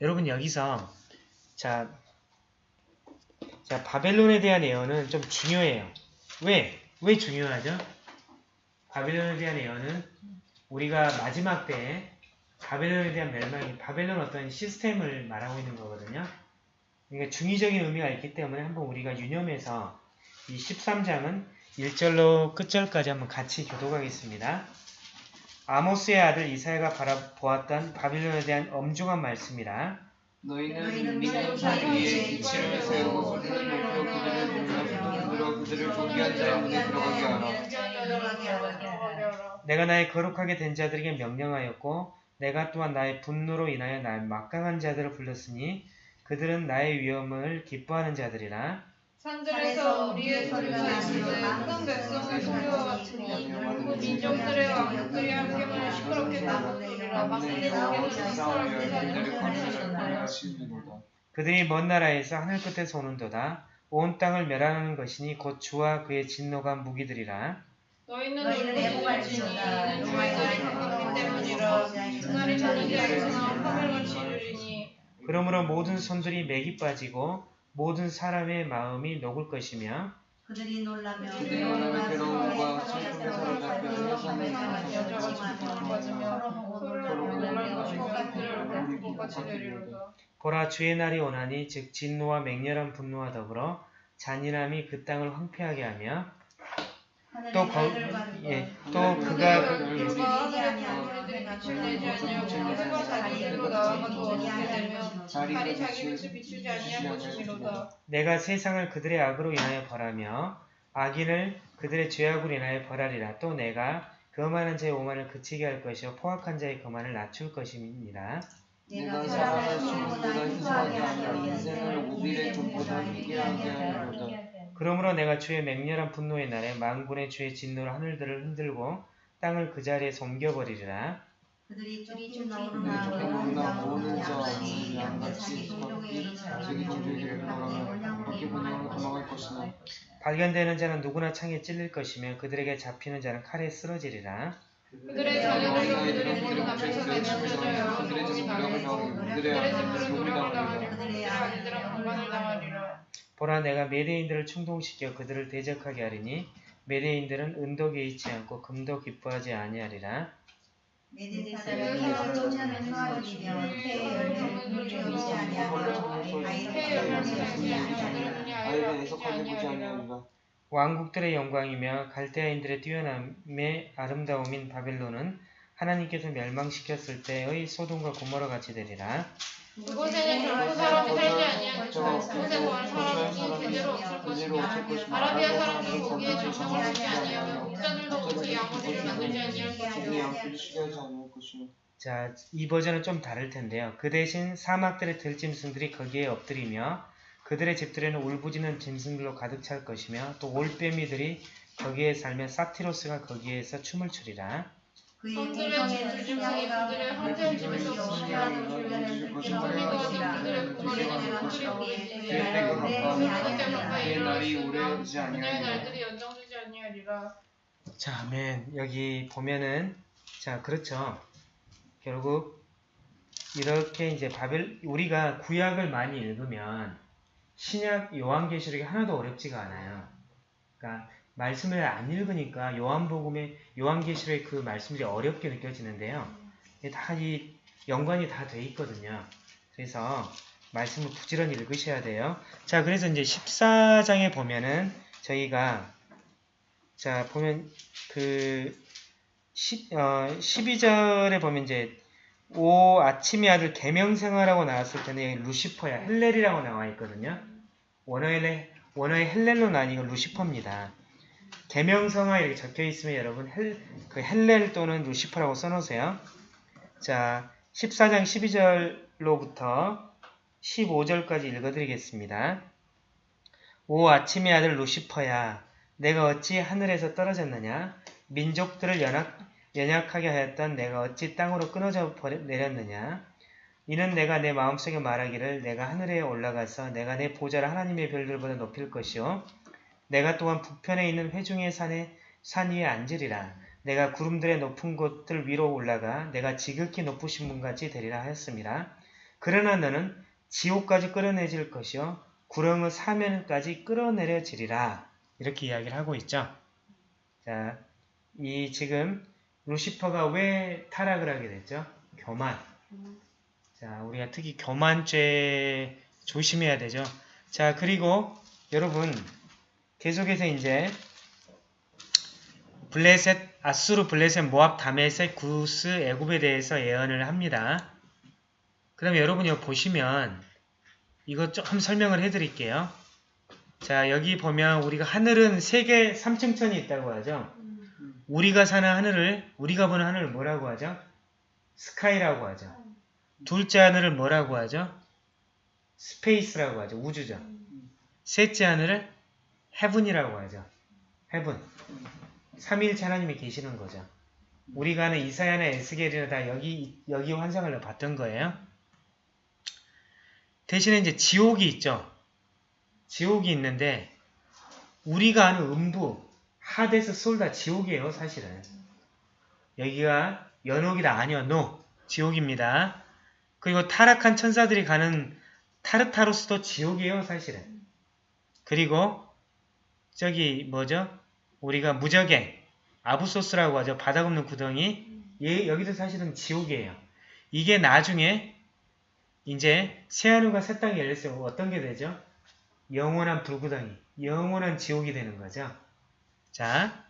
Speaker 1: 여러분 여기서 자, 자 바벨론에 대한 예언은 좀 중요해요. 왜? 왜 중요하죠? 바벨론에 대한 예언은 우리가 마지막 때에 바벨론에 대한 멸망이 바벨론 어떤 시스템을 말하고 있는 거거든요. 그러니까 중의적인 의미가 있기 때문에 한번 우리가 유념해서 이 13장은 1절로 끝절까지 한번 같이 교독하겠습니다. 아모스의 아들 이사야가 바라보았던 바빌론에 대한 엄중한 말씀이라
Speaker 3: 너희는 믿는 자들 위에 이치를 세우고 그들을 높여 그들을 불러 그들로 그들을 존귀한 자의 문에 들어가게 하라.
Speaker 1: 내가 나의 거룩하게 된 자들에게 명령하였고 내가 또한 나의 분노로 인하여 나의 막강한 자들을 불렀으니 그들은 나의 위엄을 기뻐하는 자들이라.
Speaker 2: 산들에서 우리의 소리가 나시되 큰 백성의 소리와 같으니 그 민족들의 왕족들이 함께만 시끄럽게 나누리라. 막내 시끄럽게 사는
Speaker 1: 그들이 먼 나라에서 하늘 끝에서 오는도다. 온 땅을 멸하는 것이니 곧 주와 그의 진노가 무기들이라.
Speaker 2: 너희는 이는 주의 날이 가깝 기 때문이라. 그날이 저녁에 알지만 하늘같이 이르리니
Speaker 1: 그러므로 모든 손들이 맥이 빠지고 모든 사람의 마음이 녹을 것이며
Speaker 4: 그들이 놀라며
Speaker 3: 괴로움과 슬픔에 사로잡혀
Speaker 1: 보라 주의 날이 오나니 즉 진노와 맹렬한 분노와 더불어 잔인함이 그 땅을 황폐하게 하며 또, 거, 예, 또 그가 그-
Speaker 2: 내가
Speaker 1: 세상을 그들의 악으로 인하여 벌하며 악인을 그들의 죄악으로 인하여 벌하리라. 또 내가 거만한 자의 오만을 그치게 할 것이요 포악한 자의 거만을 낮출 것입니다.
Speaker 3: 내가 사람을 수보다 희소하게 하며 인생을 오빌의 족보다 희귀하게 하리로다
Speaker 1: 그러므로 내가 주의 맹렬한 분노의 날에 만군의 주의 진노로 하늘들을 흔들고 땅을 그 자리에서 옮겨버리리라.
Speaker 4: 그들이 쫓기
Speaker 3: 쫓기
Speaker 4: 나오나
Speaker 3: 나오나
Speaker 4: 모는
Speaker 3: 모는
Speaker 4: 자같이
Speaker 3: 자,
Speaker 4: 양같이
Speaker 3: 양같이
Speaker 4: 동족의 일을
Speaker 3: 자기 종족에게 돌아가며 바퀴 분야로 도망할 것이나
Speaker 1: 발견되는 자는 누구나 창에 찔릴 것이며 그들에게 잡히는 자는 칼에 쓰러지리라.
Speaker 2: 그들의 자녀들과 그들의 모든 앞에서 맺혀져 여러
Speaker 3: 그들의 집
Speaker 2: 소문이
Speaker 3: 무력을
Speaker 2: 나리니
Speaker 3: 나오고
Speaker 2: 그들의
Speaker 3: 그들의
Speaker 2: 집으로
Speaker 3: 소리
Speaker 2: 노력을
Speaker 3: 나오리라
Speaker 2: 당하며 그들의 아내들은 공간을 당하리라
Speaker 1: 보라 내가 메대인들을 충동시켜 그들을 대적하게 하리니 메대인들은 은도 개의치 않고 금도 기뻐하지 아니하리라.
Speaker 4: 사람이 태의 열매를 물지 아니하며
Speaker 3: 아이를 애석하게 보지
Speaker 1: 왕국들의 영광이며 갈대아인들의 뛰어남의 아름다움인 바벨론은 하나님께서 멸망시켰을 때의 소돔과 고모라 같이 되리라.
Speaker 2: 그곳에는 결코 사람이 살지 아니하니까 그곳에 거한 사람이 제대로 없을
Speaker 3: 그대로
Speaker 2: 것이며 아라비아 사람들은 거기에 정착을 하지 아니하며 목자들도 그 양어리를 만들지 아니할 것이며
Speaker 1: 자, 이 버전은 좀 다를 텐데요. 그 대신 사막들의 들짐승들이 거기에 엎드리며 그들의 집들에는 울부짖는 짐승들로 가득 찰 것이며 또 올빼미들이 거기에 살며 사티로스가 거기에서 춤을 추리라.
Speaker 2: 성들의 황제의 집에서
Speaker 3: 그들의 날이 오래 오지 아니하리라
Speaker 2: 날들이 연장되지 아니하리라.
Speaker 1: 자, 아멘. 여기 보면은 자, 그렇죠. 결국 이렇게 이제 바벨 우리가 구약을 많이 읽으면 신약 요한계시록이 하나도 어렵지가 않아요. 그러니까 말씀을 안 읽으니까 요한복음의 요한계시록의 그 말씀들이 어렵게 느껴지는데요. 다 이 연관이 다 돼 있거든요. 그래서 말씀을 부지런히 읽으셔야 돼요. 자, 그래서 이제 14장에 보면은 저희가 자, 보면 그 10, 어, 12절에 보면 이제 오 아침의 아들 계명성이라고 나왔을 때는 여기 루시퍼야 헬렐이라고 나와 있거든요. 원어의 원어의 헬렐로 나뉘고 루시퍼입니다. 계명성 이렇게 적혀 있으면 여러분 헬, 그 헬렐 또는 루시퍼라고 써놓으세요. 자, 14장 12절로부터 15절까지 읽어드리겠습니다. 오 아침의 아들 루시퍼야 내가 어찌 하늘에서 떨어졌느냐 민족들을 연약, 연약하게 하였던 내가 어찌 땅으로 끊어져 버려, 내렸느냐 이는 내가 내 마음속에 말하기를 내가 하늘에 올라가서 내가 내 보좌를 하나님의 별들보다 높일 것이요 내가 또한 북편에 있는 회중의 산에 산 위에 앉으리라 내가 구름들의 높은 곳들 위로 올라가 내가 지극히 높으신 분같이 되리라 하였습니다. 그러나 너는 지옥까지 끌어내질 것이요 구렁의 사면까지 끌어내려지리라 이렇게 이야기를 하고 있죠. 자, 이 지금 루시퍼가 왜 타락을 하게 됐죠? 교만. 자, 우리가 특히 교만죄 조심해야 되죠. 자, 그리고 여러분 계속해서 이제 블레셋, 아수르, 블레셋, 모압, 다메섹, 구스, 애굽에 대해서 예언을 합니다. 그럼 여러분이 이거 보시면 이거 좀 설명을 해드릴게요. 자, 여기 보면 우리가 하늘은 세 개 3층천이 있다고 하죠. 우리가 사는 하늘을, 우리가 보는 하늘을 뭐라고 하죠? sky라고 하죠. 둘째 하늘을 뭐라고 하죠? space라고 하죠. 우주죠. 셋째 하늘을 heaven이라고 하죠. heaven. 삼위일체 하나님이 계시는 거죠. 우리가 아는 이사야나 에스겔이나 다 여기 여기 환상을 봤던 거예요. 대신에 이제 지옥이 있죠. 지옥이 있는데 우리가 아는 음부, 하데스, 솔다 지옥이에요, 사실은. 여기가 연옥이다 아니요, 노 지옥입니다. 그리고 타락한 천사들이 가는 타르타로스도 지옥이에요, 사실은. 그리고 저기 뭐죠? 우리가 무적행, 아부소스라고 하죠. 바닥 없는 구덩이. 얘 여기도 사실은 지옥이에요. 이게 나중에 이제 새하늘과 새 땅이 열렸을 때 어떤 게 되죠? 영원한 불구덩이, 영원한 지옥이 되는 거죠. 자,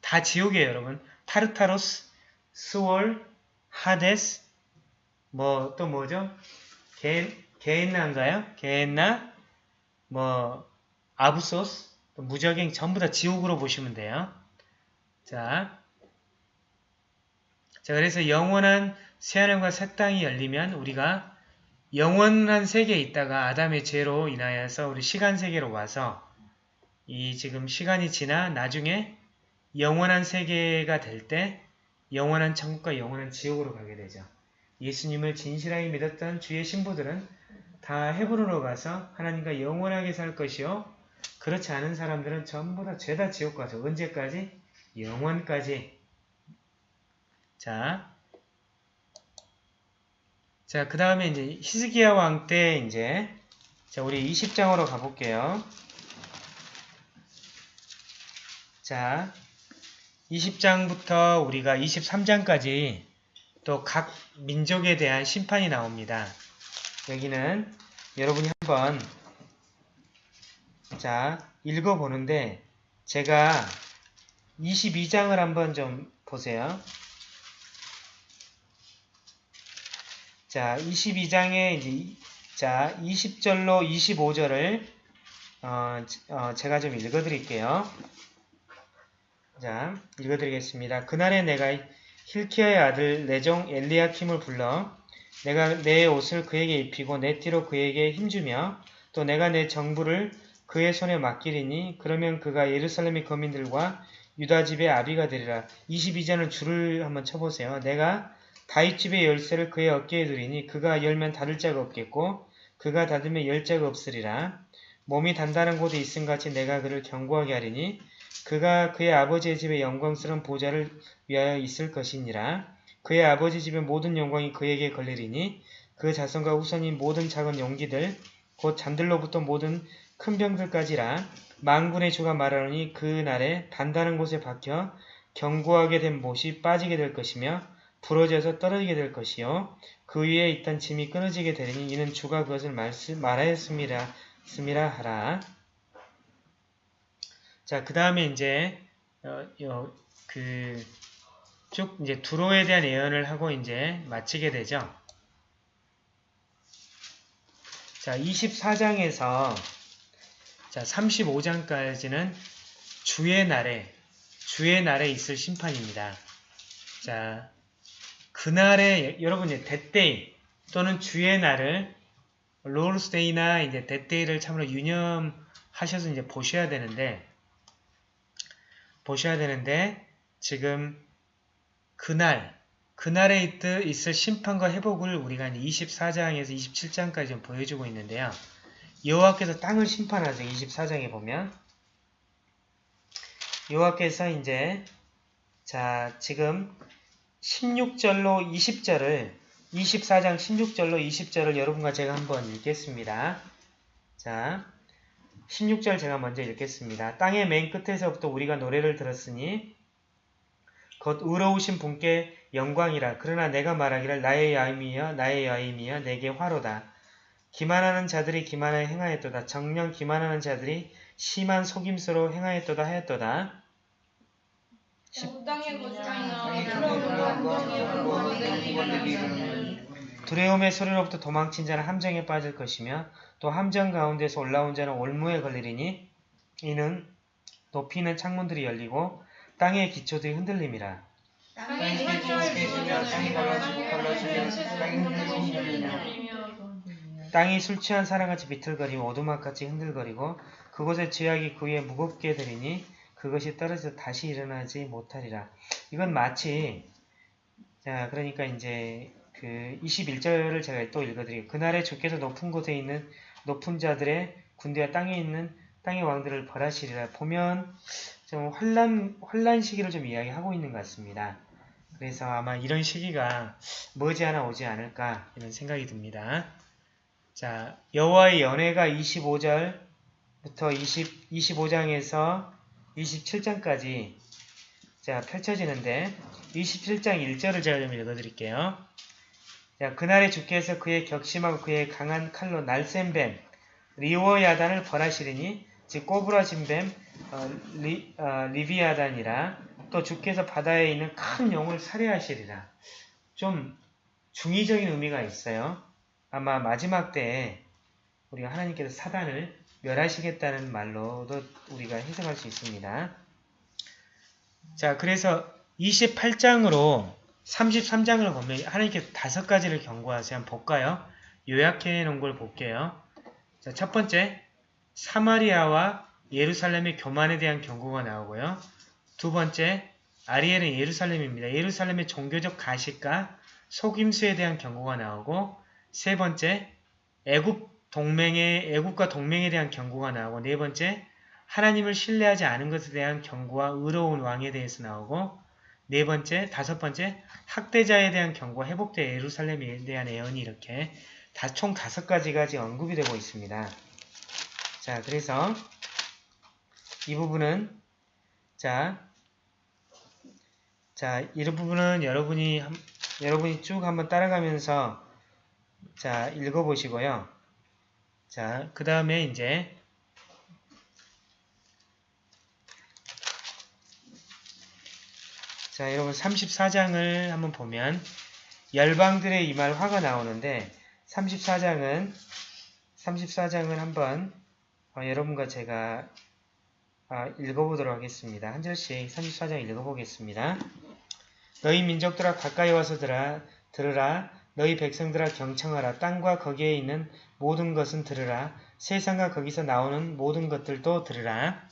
Speaker 1: 다 지옥이에요, 여러분. 타르타로스, 스월, 하데스, 뭐 또 뭐죠? 게, 게엔나인가요? 게엔나, 뭐 아부소스, 또 무적행 전부 다 지옥으로 보시면 돼요. 자, 자 그래서 영원한 새하늘과 새 땅이 열리면 우리가 영원한 세계에 있다가 아담의 죄로 인하여서 우리 시간 세계로 와서 이 지금 시간이 지나 나중에 영원한 세계가 될 때 영원한 천국과 영원한 지옥으로 가게 되죠. 예수님을 진실하게 믿었던 주의 신부들은 다 헤브론으로 가서 하나님과 영원하게 살 것이요. 그렇지 않은 사람들은 전부 다 죄다 지옥 가죠. 언제까지? 영원까지. 자, 자, 그 다음에 이제 히스기야 왕 때 이제 자, 우리 20장으로 가볼게요. 자, 20장부터 우리가 23장까지 또 각 민족에 대한 심판이 나옵니다. 여기는 여러분이 한번 자, 읽어보는데 제가 22장을 한번 좀 보세요. 자, 22장에 이제 이- 자, 20절로 25절을 어, 어, 제가 좀 읽어드릴게요. 자, 읽어드리겠습니다. 그날에 내가 힐키야의 아들 내종 엘리야킴을 불러 내가 내 옷을 그에게 입히고 내 띠로 그에게 힘주며 또 내가 내 정부를 그의 손에 맡기리니 그러면 그가 예루살렘의 거민들과 유다 집의 아비가 되리라. 22절은 줄을 한번 쳐보세요. 내가 다윗 집의 열쇠를 그의 어깨에 두리니 그가 열면 닫을 자가 없겠고 그가 닫으면 열 자가 없으리라. 몸이 단단한 곳에 있음 같이 내가 그를 견고하게 하리니 그가 그의 아버지의 집의 영광스러운 보좌를 위하여 있을 것이니라. 그의 아버지 집의 모든 영광이 그에게 걸리리니 그 자손과 후손인 모든 작은 용기들 곧 잔들로부터 모든 큰 병들까지라 만군의 주가 말하노니 그 날에 단단한 곳에 박혀 견고하게 된 못이 빠지게 될 것이며 부러져서 떨어지게 될 것이요. 그 위에 있던 짐이 끊어지게 되리니 이는 주가 그것을 말씀, 말하였습니다. 습니다 하라. 자 그 다음에 이제 어, 어, 그쭉 이제 두로에 대한 예언을 하고 이제 마치게 되죠. 자 24장에서 자, 35장까지는 주의 날에, 주의 날에 있을 심판입니다. 자, 그날에, 여러분, 이제 that day 또는 주의 날을, Lord's day나 이제 that day를 참으로 유념하셔서 이제 보셔야 되는데, 보셔야 되는데, 지금 그날, 그날에 있, 있을 심판과 회복을 우리가 24장에서 27장까지 좀 보여주고 있는데요. 여호와께서 땅을 심판하죠. 24장에 보면 여호와께서 이제 자 지금 16절로 20절을 24장 16절로 20절을 여러분과 제가 한번 읽겠습니다. 자 16절 제가 먼저 읽겠습니다. 땅의 맨 끝에서부터 우리가 노래를 들었으니 곧 의로우신 분께 영광이라 그러나 내가 말하기를 나의 야임이여 나의 야임이여 내게 화로다. 기만하는 자들이 기만하여 행하였도다. 정령 기만하는 자들이 심한 속임수로 행하였도다 하였도다. 두려움의 소리로부터 도망친 자는 함정에 빠질 것이며 또 함정 가운데서 올라온 자는 올무에 걸리리니 이는 높이는 창문들이 열리고 땅의 기초들이 흔들림이라.
Speaker 3: 땅의 기초에 계시며 땅이 갈라지고 갈라지면 땅이 흔들리며
Speaker 1: 땅이 술 취한 사람같이 비틀거리고 오두막같이 흔들거리고 그곳에 죄악이 그 위에 무겁게 들이니 그것이 떨어져 다시 일어나지 못하리라. 이건 마치 자 그러니까 이제 그 21절을 제가 또 읽어드리고 그날에 주께서 높은 곳에 있는 높은 자들의 군대와 땅에 있는 땅의 왕들을 벌하시리라. 보면 좀 환란 환란 시기를 좀 이야기하고 있는 것 같습니다. 그래서 아마 이런 시기가 머지않아 오지 않을까 이런 생각이 듭니다. 자 여호와의 연회가 25절부터 20, 25장에서 27장까지 자 펼쳐지는데 27장 1절을 제가 좀 읽어드릴게요. 자 그날에 주께서 그의 격심하고 그의 강한 칼로 날쌘 뱀 리워야단을 벌하시리니 즉 꼬부라진 뱀 어, 리, 어, 리비아단이라 또 주께서 바다에 있는 큰 용을 살해하시리라. 좀 중의적인 의미가 있어요. 아마 마지막 때에 우리가 하나님께서 사단을 멸하시겠다는 말로도 우리가 해석할 수 있습니다. 자, 그래서 28장으로 33장을 보면 하나님께서 다섯 가지를 경고하세요. 한번 볼까요? 요약해 놓은 걸 볼게요. 자, 첫 번째, 사마리아와 예루살렘의 교만에 대한 경고가 나오고요. 두 번째, 아리엘은 예루살렘입니다. 예루살렘의 종교적 가식과 속임수에 대한 경고가 나오고 세 번째, 애굽 동맹의 애굽과 동맹에 대한 경고가 나오고 네 번째, 하나님을 신뢰하지 않은 것에 대한 경고와 의로운 왕에 대해서 나오고 네 번째, 다섯 번째, 학대자에 대한 경고와 회복된 예루살렘에 대한 예언이 이렇게 다 총 다섯 가지가 지금 언급이 되고 있습니다. 자, 그래서 이 부분은 자, 자, 이 부분은 여러분이 한- 여러분이 쭉 한번 따라가면서 자, 읽어보시고요. 자, 그 다음에 이제 자, 여러분 34장을 한번 보면 열방들의 이 말 화가 나오는데 34장은 34장은 한번 어, 여러분과 제가 아, 읽어보도록 하겠습니다. 한 절씩 34장 읽어보겠습니다. 너희 민족들아 가까이 와서 들아, 들으라 너희 백성들아 경청하라 땅과 거기에 있는 모든 것은 들으라 세상과 거기서 나오는 모든 것들도 들으라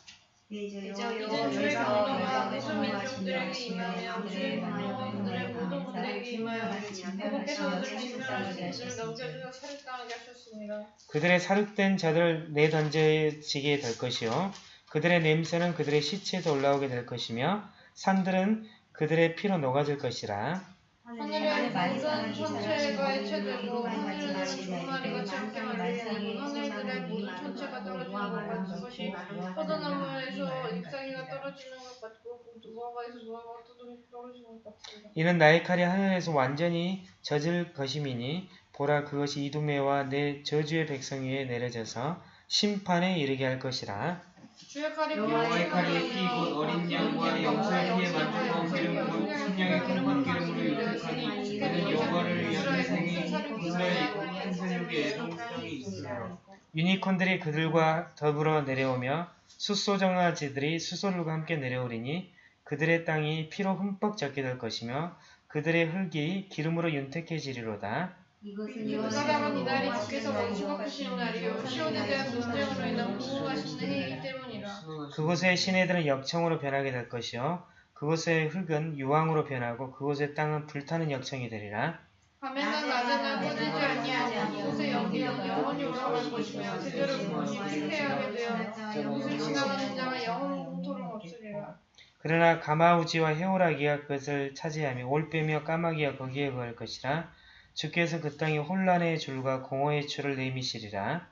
Speaker 2: 그들의
Speaker 1: 사륙된 자들을 내던져지게 될 것이요 그들의 냄새는 그들의 시체에서 올라오게 될 것이며 산들은 그들의 피로 녹아질 것이라
Speaker 2: 하늘의 모든 천체가 해체되고 두 마리같이 함께 말리고 하늘들의 모든 천체가 떨어지는 것 같은 것이 포도나무에서 잎사귀가 떨어지는 것 같고 무화과에서 무화과가 떨어지는 것 같습니다.
Speaker 1: 이는 나의 칼이 하늘에서 완전히 젖을 것임이니 보라 그것이 이두메와 내 저주의 백성 위에 내려져서 심판에 이르게 할 것이라
Speaker 2: 주의 칼이
Speaker 3: 여호와의 칼이 피곧 어린 양과 염소의 피에 만들고 기름 곧 순양의 큰 기름으로 유택하니 이는 여호와를 위한 군사에 있고 큰 세력의 애동성이 있으라
Speaker 1: 유니콘들이 그들과 더불어 내려오며 숫소정아지들이 수소들과 함께 내려오리니 그들의 땅이 피로 흠뻑 젖게 될 것이며 그들의 흙이 기름으로 윤택해지리로다.
Speaker 2: 그 사람은 이날이 주께서 원수 갚으시는 날이요 시온에 대한 논쟁으로 인한 보호하시는 해이기 때문이라.
Speaker 1: 그곳의 시내들은 역청으로 변하게 될 것이요 그곳의 흙은 유황으로 변하고 그곳의 땅은 불타는 역청이 되리라.
Speaker 2: 밤에는 낮에는 꺼지지 아니하고 그곳의 연기는 영원히 올라갈 것이며 제대로 부모니 피폐하게 되어 옷을 지나가는 자가 영원 공토록 없으리라.
Speaker 1: 그러나 가마우지와 해오라기가 그것을 차지하며 올빼며 까마귀가 거기에 거할 것이라. 주께서 그 땅에 혼란의 줄과 공허의 줄을 내미시리라.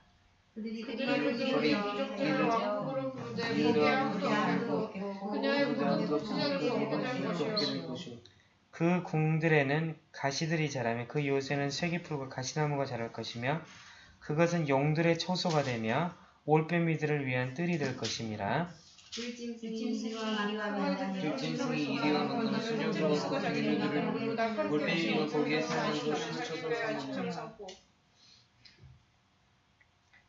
Speaker 2: 그
Speaker 1: 궁들에는 가시들이 자라며 그 요새는 쇠기풀과 가시나무가 자랄 것이며 그것은 용들의 초소가 되며 올빼미들을 위한 뜰이 될 것 임이라.
Speaker 3: 들짐승이 이리와 만나는 수녀들과 거기들을 올빼미와 거기에 사는 것을 쳐서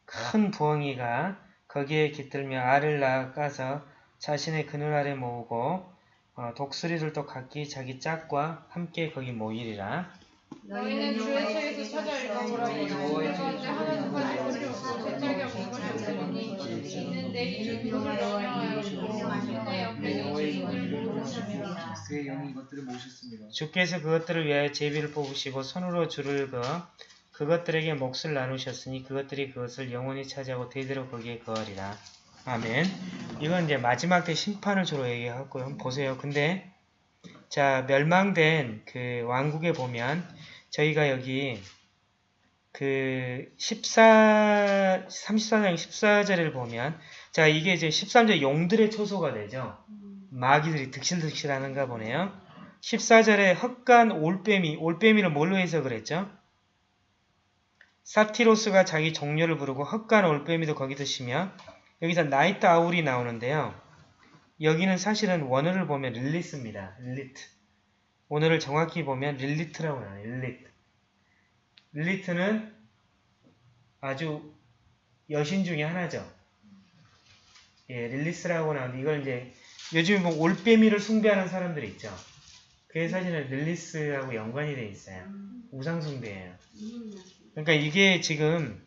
Speaker 1: 큰 부엉이가 거기에 깃들며 알을 낳아서 자신의 그늘 아래 모으고 어, 독수리들도 각기 자기 짝과 함께 거기 모이리라.
Speaker 2: 너희는 주의 책에서 찾아 읽어보라고 그 가운데 하나님까지 버리고 제 짝이 없는 것이 없으니 이는 내 이름 그를 명령하였고 내 옆에 계시는
Speaker 3: 그의 영이 이것들을 모셨습니다.
Speaker 1: 주께서 그것들을 위하여 제비를 뽑으시고 손으로 줄을 그어 그것들에게 몫을 나누셨으니 그것들이 그것을 영원히 차지하고 대대로 거기에 거하리라. 아멘. 이건 이제 마지막 때 심판을 주로 얘기하고요. 보세요. 근데 자 멸망된 그 왕국에 보면 저희가 여기 그 14, 34장 14절을 보면 자 이게 이제 13절 용들의 초소가 되죠. 마귀들이 득실득실하는가 보네요. 14절에 흑간 올빼미, 올빼미를 뭘로 해석을 했죠? 사티로스가 자기 동료를 부르고 헛간 올빼미도 거기서 쉬며 여기서 night owl이 나오는데요. 여기는 사실은 원어를 보면 릴리스입니다. 릴리트. 원어를 정확히 보면 릴리트라고 나와요. 릴리트. 릴리트는 아주 여신 중에 하나죠. 예, 릴리스라고 나오는데 이걸 이제 요즘에 뭐 올빼미를 숭배하는 사람들이 있죠. 그게 사실은 릴리스하고 연관이 돼 있어요. 우상숭배예요. 그러니까 이게 지금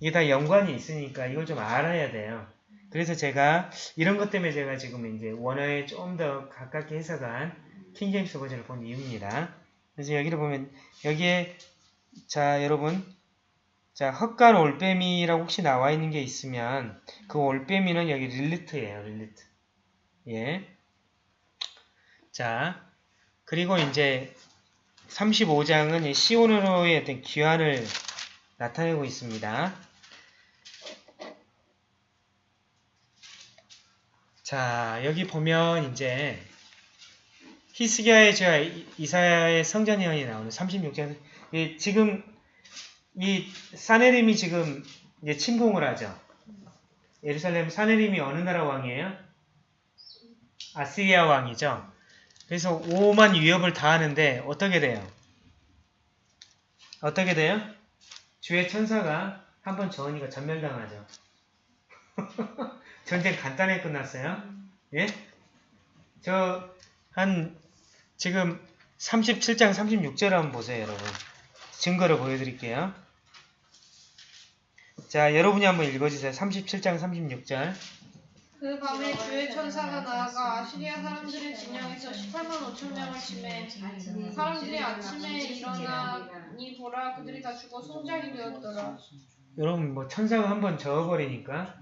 Speaker 1: 이게 다 연관이 있으니까 이걸 좀 알아야 돼요. 그래서 제가 이런 것 때문에 제가 지금 이제 원어에 좀 더 가깝게 해석한 킹제임스 버전을 본 이유입니다. 그래서 여기를 보면 여기에 자 여러분 자 헛간 올빼미라고 혹시 나와 있는 게 있으면 그 올빼미는 여기 릴리트예요. 릴리트. 예. 자 그리고 이제 35장은 시온으로의 어떤 귀환을 나타내고 있습니다. 자, 여기 보면 이제 히스기야의 제가 이- 이사야의 성전 예언이 나오는 36장 이 지금 이 사네림이 지금 이제 침공을 하죠. 예루살렘 사네림이 어느 나라 왕이에요? 아시리아 왕이죠. 그래서 오만 위협을 다 하는데 어떻게 돼요? 어떻게 돼요? 주의 천사가 한번 저으니까 전멸당하죠. (laughs) 전쟁 간단하게 끝났어요. 예? 저 한 지금 37장 36절 한번 보세요, 여러분. 증거를 보여드릴게요. 자, 여러분이 한번 읽어주세요. 37장 36절.
Speaker 2: 그 밤에 주의 천사가 나아가 아시리아 사람들의 진영에서 18만 5천 명을 치매 사람들이 아침에 일어나니 보라 그들이 다 죽어 송장이 되었더라
Speaker 1: 여러분 뭐 천사가 한번 저어버리니까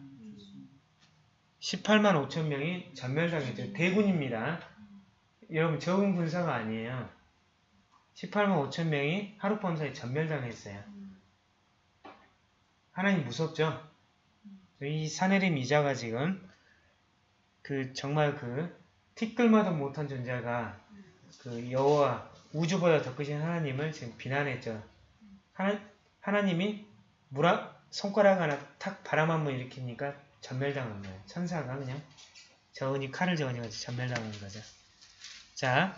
Speaker 1: 18만 5천 명이 전멸당했죠. 대군입니다. 여러분 적은 군사가 아니에요. 18만 5천 명이 하룻밤 사이 전멸당했어요. 하나님 무섭죠? 이 사내림 이자가 지금 그 정말 그 티끌마도 못한 존재가 그 여호와 우주보다 더 크신 하나님을 지금 비난했죠. 하나, 하나님이 물아 손가락 하나 탁 바람 한 번 일으키니까 전멸당한 거예요. 천사가 그냥 저은이 칼을 저으니까 전멸당한 거죠. 자,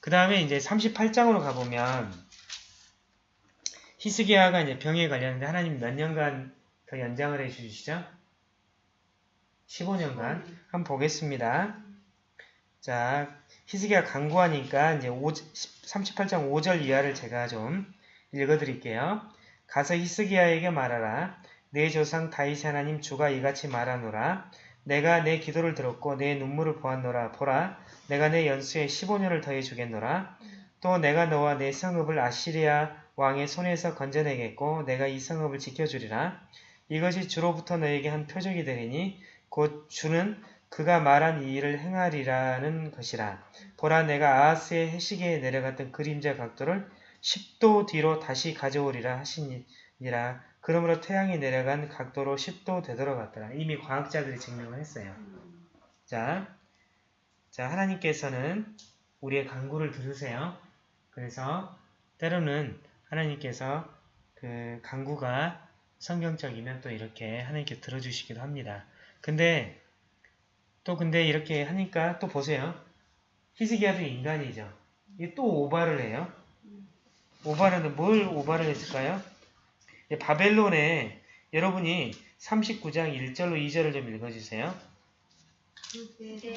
Speaker 1: 그 다음에 이제 38장으로 가보면 히스기야가 이제 병에 걸렸는데 하나님 몇 년간 더 연장을 해주시죠? 15년간 한번 보겠습니다. 자, 히스기야 강구하니까 이제 5, 38장 5절 이하를 제가 좀 읽어드릴게요. 가서 히스기야에게 말하라. 내 조상 다윗 하나님 주가 이같이 말하노라. 내가 내 기도를 들었고 내 눈물을 보았노라. 보라, 내가 내 연수에 15년을 더해 주겠노라. 또 내가 너와 내 성읍을 아시리아 왕의 손에서 건져내겠고 내가 이 성읍을 지켜주리라. 이것이 주로부터 너에게 한 표적이 되리니 곧 주는 그가 말한 이 일을 행하리라는 것이라. 보라 내가 아하스의 해시계에 내려갔던 그림자 각도를 10도 뒤로 다시 가져오리라 하시니라. 그러므로 태양이 내려간 각도로 10도 되돌아갔더라. 이미 과학자들이 증명을 했어요. 자, 자 하나님께서는 우리의 간구를 들으세요. 그래서 때로는 하나님께서 그 간구가 성경적이면 또 이렇게 하나님께 들어주시기도 합니다. 근데 또 근데 이렇게 하니까 또 보세요. 히스기야도 인간이죠. 이게 또 오바를 해요. 오바는 뭘 오바를 했을까요? 예, 바벨론에 여러분이 39장 1절로 2절을 좀 읽어주세요.
Speaker 4: 그때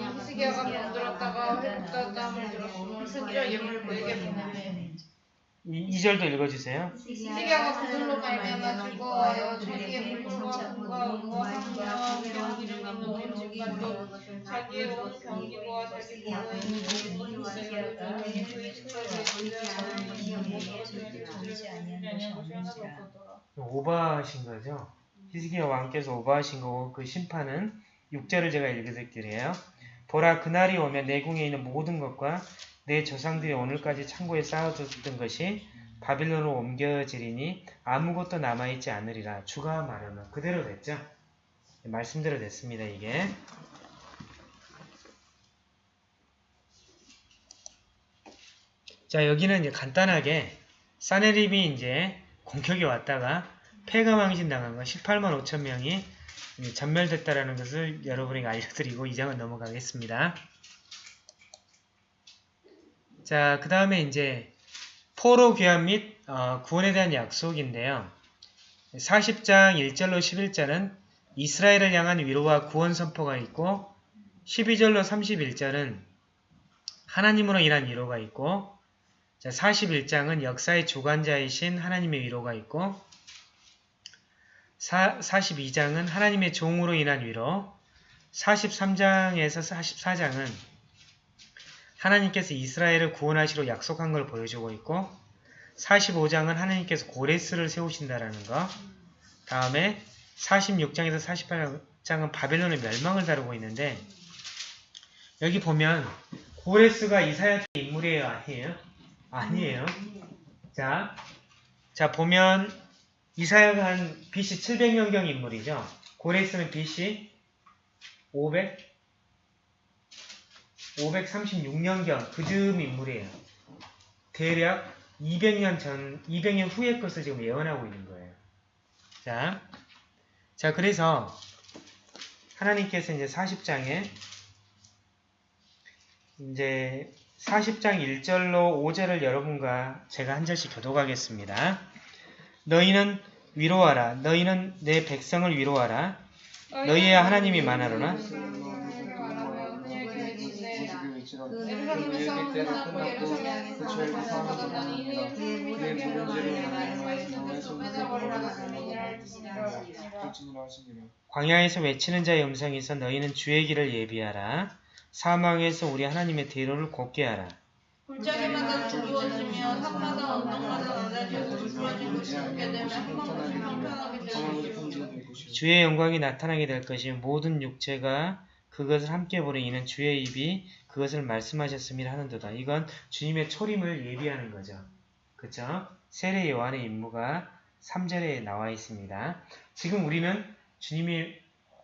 Speaker 2: 히스기야가 병들었다가 들었으므로 예물을 그에게 보내매
Speaker 1: 이, 2절도 읽어주세요.
Speaker 2: 히스기야가 그들로 말미암아 즐거워하여 자기의 물품과 온 자기의 온 자기 모든 것을 하나도 없었더라.
Speaker 1: 오버하신 거죠. 히스기야 왕께서 오버하신 거고 그 심판은 6절을 제가 읽어드릴게요. 보라 그날이 오면 내 궁에 있는 모든 것과 내 조상들이 오늘까지 창고에 쌓아뒀던 것이 바빌론으로 옮겨지리니 아무것도 남아있지 않으리라. 주가 말하면 그대로 됐죠. 말씀대로 됐습니다. 이게. 자 여기는 이제 간단하게 사네립이 이제 공격이 왔다가 폐가망신 당한 거 18만 5천 명이 전멸됐다라는 것을 여러분에게 알려드리고 이 장은 넘어가겠습니다. 자, 그 다음에 이제 포로 귀환 및 어, 구원에 대한 약속인데요. 40장 1절로 11절은 이스라엘을 향한 위로와 구원 선포가 있고 12절로 31절은 하나님으로 인한 위로가 있고 자, 41장은 역사의 주관자이신 하나님의 위로가 있고 사, 42장은 하나님의 종으로 인한 위로 43장에서 44장은 하나님께서 이스라엘을 구원하시로 약속한 걸 보여주고 있고 45장은 하나님께서 고레스를 세우신다라는 거 다음에 46장에서 48장은 바벨론의 멸망을 다루고 있는데 여기 보면 고레스가 이사야 때 인물이에요 아니에요? 아니에요. 자, 자 보면 이사야가 한 BC 700년경 인물이죠. 고레스는 BC 500 536년경 그즈음 인물이에요. 대략 200년 전, 200년 후의 것을 지금 예언하고 있는 거예요. 자, 자 그래서 하나님께서 이제 40장에 이제 40장 1절로 5절을 여러분과 제가 한 절씩 교독하겠습니다. 너희는 위로하라. 너희는 내 백성을 위로하라. 너희의 하나님이 만하로나
Speaker 2: 끝났고 맺어버리라 하시니라
Speaker 1: 광야에서 외치는 자의 있어 너희는 주의 길을 예비하라. 사망에서 우리 하나님의 대로를 곱게 하라.
Speaker 2: 골짜기마다 두루워지며 산마다 언덕마다 낮아지고 두루워지고 지게 되면 것이요
Speaker 1: 주의 영광이 나타나게 될 것이며 모든 육체가 그것을 함께 보리 이는 주의 입이 그것을 말씀하셨음이라 하는도다. 이건 주님의 초림을 예비하는 거죠. 그쵸? 세례 요한의 임무가 3절에 나와 있습니다. 지금 우리는 주님이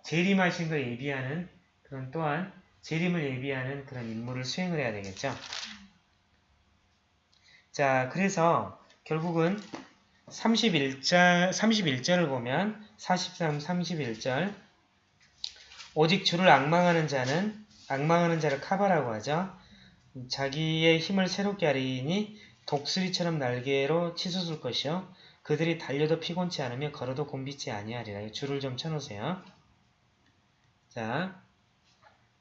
Speaker 1: 재림하신 걸 예비하는 그런 또한 재림을 예비하는 그런 임무를 수행을 해야 되겠죠. 자, 그래서 결국은 31절, 31절을 보면 43, 31절 오직 주를 악망하는 자는 악망하는 자를 카바라고 하죠. 자기의 힘을 새롭게 하리니 독수리처럼 날개로 치솟을 것이요. 그들이 달려도 피곤치 않으며 걸어도 곤비치 아니하리라. 줄을 좀 쳐놓으세요. 자,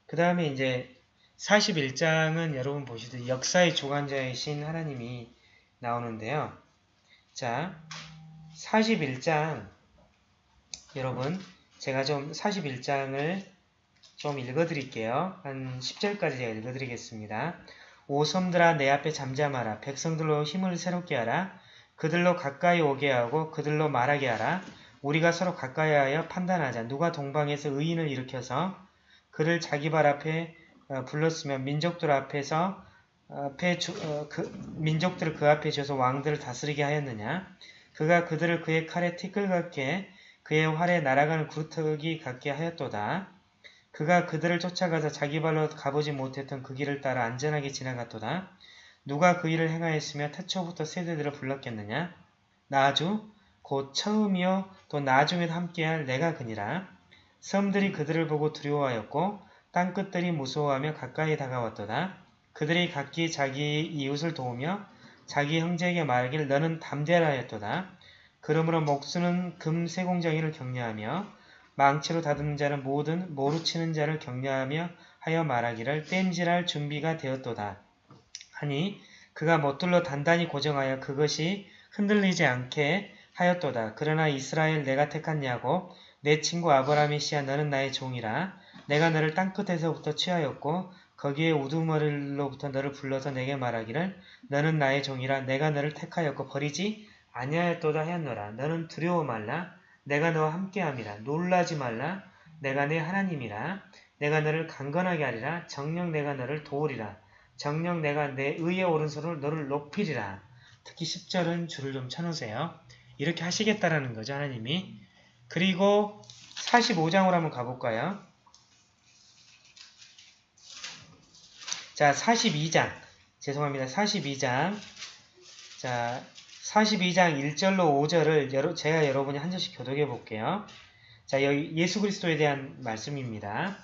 Speaker 1: 그 다음에 이제 41장은 여러분 보시듯 역사의 주관자이신 하나님이 나오는데요. 자, 41장 여러분 제가 좀 41장을 좀 읽어드릴게요. 한 10절까지 제가 읽어드리겠습니다. 오 섬들아 내 앞에 잠잠하라. 백성들로 힘을 새롭게 하라. 그들로 가까이 오게 하고 그들로 말하게 하라. 우리가 서로 가까이 하여 판단하자. 누가 동방에서 의인을 일으켜서 그를 자기 발 앞에 어, 불렀으면 민족들 앞에서 앞에 주, 어, 그, 민족들을 그 앞에 줘서 왕들을 다스리게 하였느냐? 그가 그들을 그의 칼에 티끌 같게 그의 활에 날아가는 구르터기 같게 하였도다. 그가 그들을 쫓아가서 자기 발로 가보지 못했던 그 길을 따라 안전하게 지나갔도다. 누가 그 일을 행하였으며 태초부터 세대들을 불렀겠느냐? 나주 곧 처음이요 또 나중에도 함께할 내가 그니라. 섬들이 그들을 보고 두려워하였고 땅끝들이 무서워하며 가까이 다가왔도다. 그들이 각기 자기 이웃을 도우며 자기 형제에게 말하길 너는 담대하라 하였도다. 그러므로 목수는 금 세공정이를 격려하며 망치로 다듬는 자는 모든 모루 치는 자를 격려하며 하여 말하기를 땜질할 준비가 되었도다. 하니 그가 못들로 단단히 고정하여 그것이 흔들리지 않게 하였도다. 그러나 이스라엘 내가 택한 야곱 내 친구 아브라함의 씨야 너는 나의 종이라 내가 너를 땅끝에서부터 취하였고 거기에 우두머리로부터 너를 불러서 내게 말하기를 너는 나의 종이라 내가 너를 택하였고 버리지 아니하였도다 하였노라 너는 두려워 말라 내가 너와 함께함이라. 놀라지 말라. 내가 내 하나님이라. 내가 너를 강건하게 하리라. 정녕 내가 너를 도우리라. 정녕 내가 내 의의 오른손을 너를 높이리라. 특히 10절은 줄을 좀 쳐놓으세요. 이렇게 하시겠다라는 거죠 하나님이. 그리고 45장으로 한번 가볼까요? 자 42장. 죄송합니다. 42장. 자 42장 1절로 5절을 여러, 제가 여러분이 한 절씩 교독해 볼게요. 자, 여기 예수 그리스도에 대한 말씀입니다.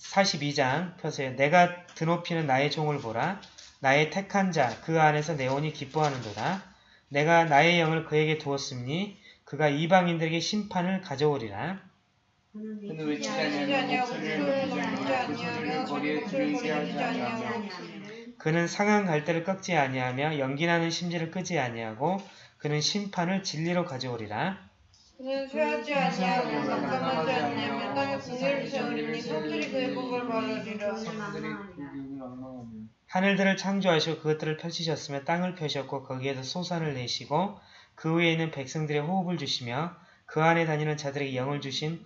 Speaker 1: 42장 펴세요. 내가 드높이는 나의 종을 보라. 나의 택한 자, 그 안에서 내 온이 기뻐하는도다. 내가 나의 영을 그에게 두었으니 그가 이방인들에게 심판을 가져오리라.
Speaker 3: 그는
Speaker 1: 상한 갈대를 꺾지 아니하며 연기나는 심지를 끄지 아니하고 그는 심판을 진리로 가져오리라.
Speaker 2: 그는 쇠하지 아니하고 깜깜하지 아니하며 땅에 공의를 세우리니 손들이 그의
Speaker 3: 기운을 엉망하며
Speaker 1: 하늘들을 창조하시고 그것들을 펼치셨으며 땅을 펴셨고 거기에서 소산을 내시고 그 위에 있는 백성들의 호흡을 주시며 그 안에 다니는 자들에게 영을 주신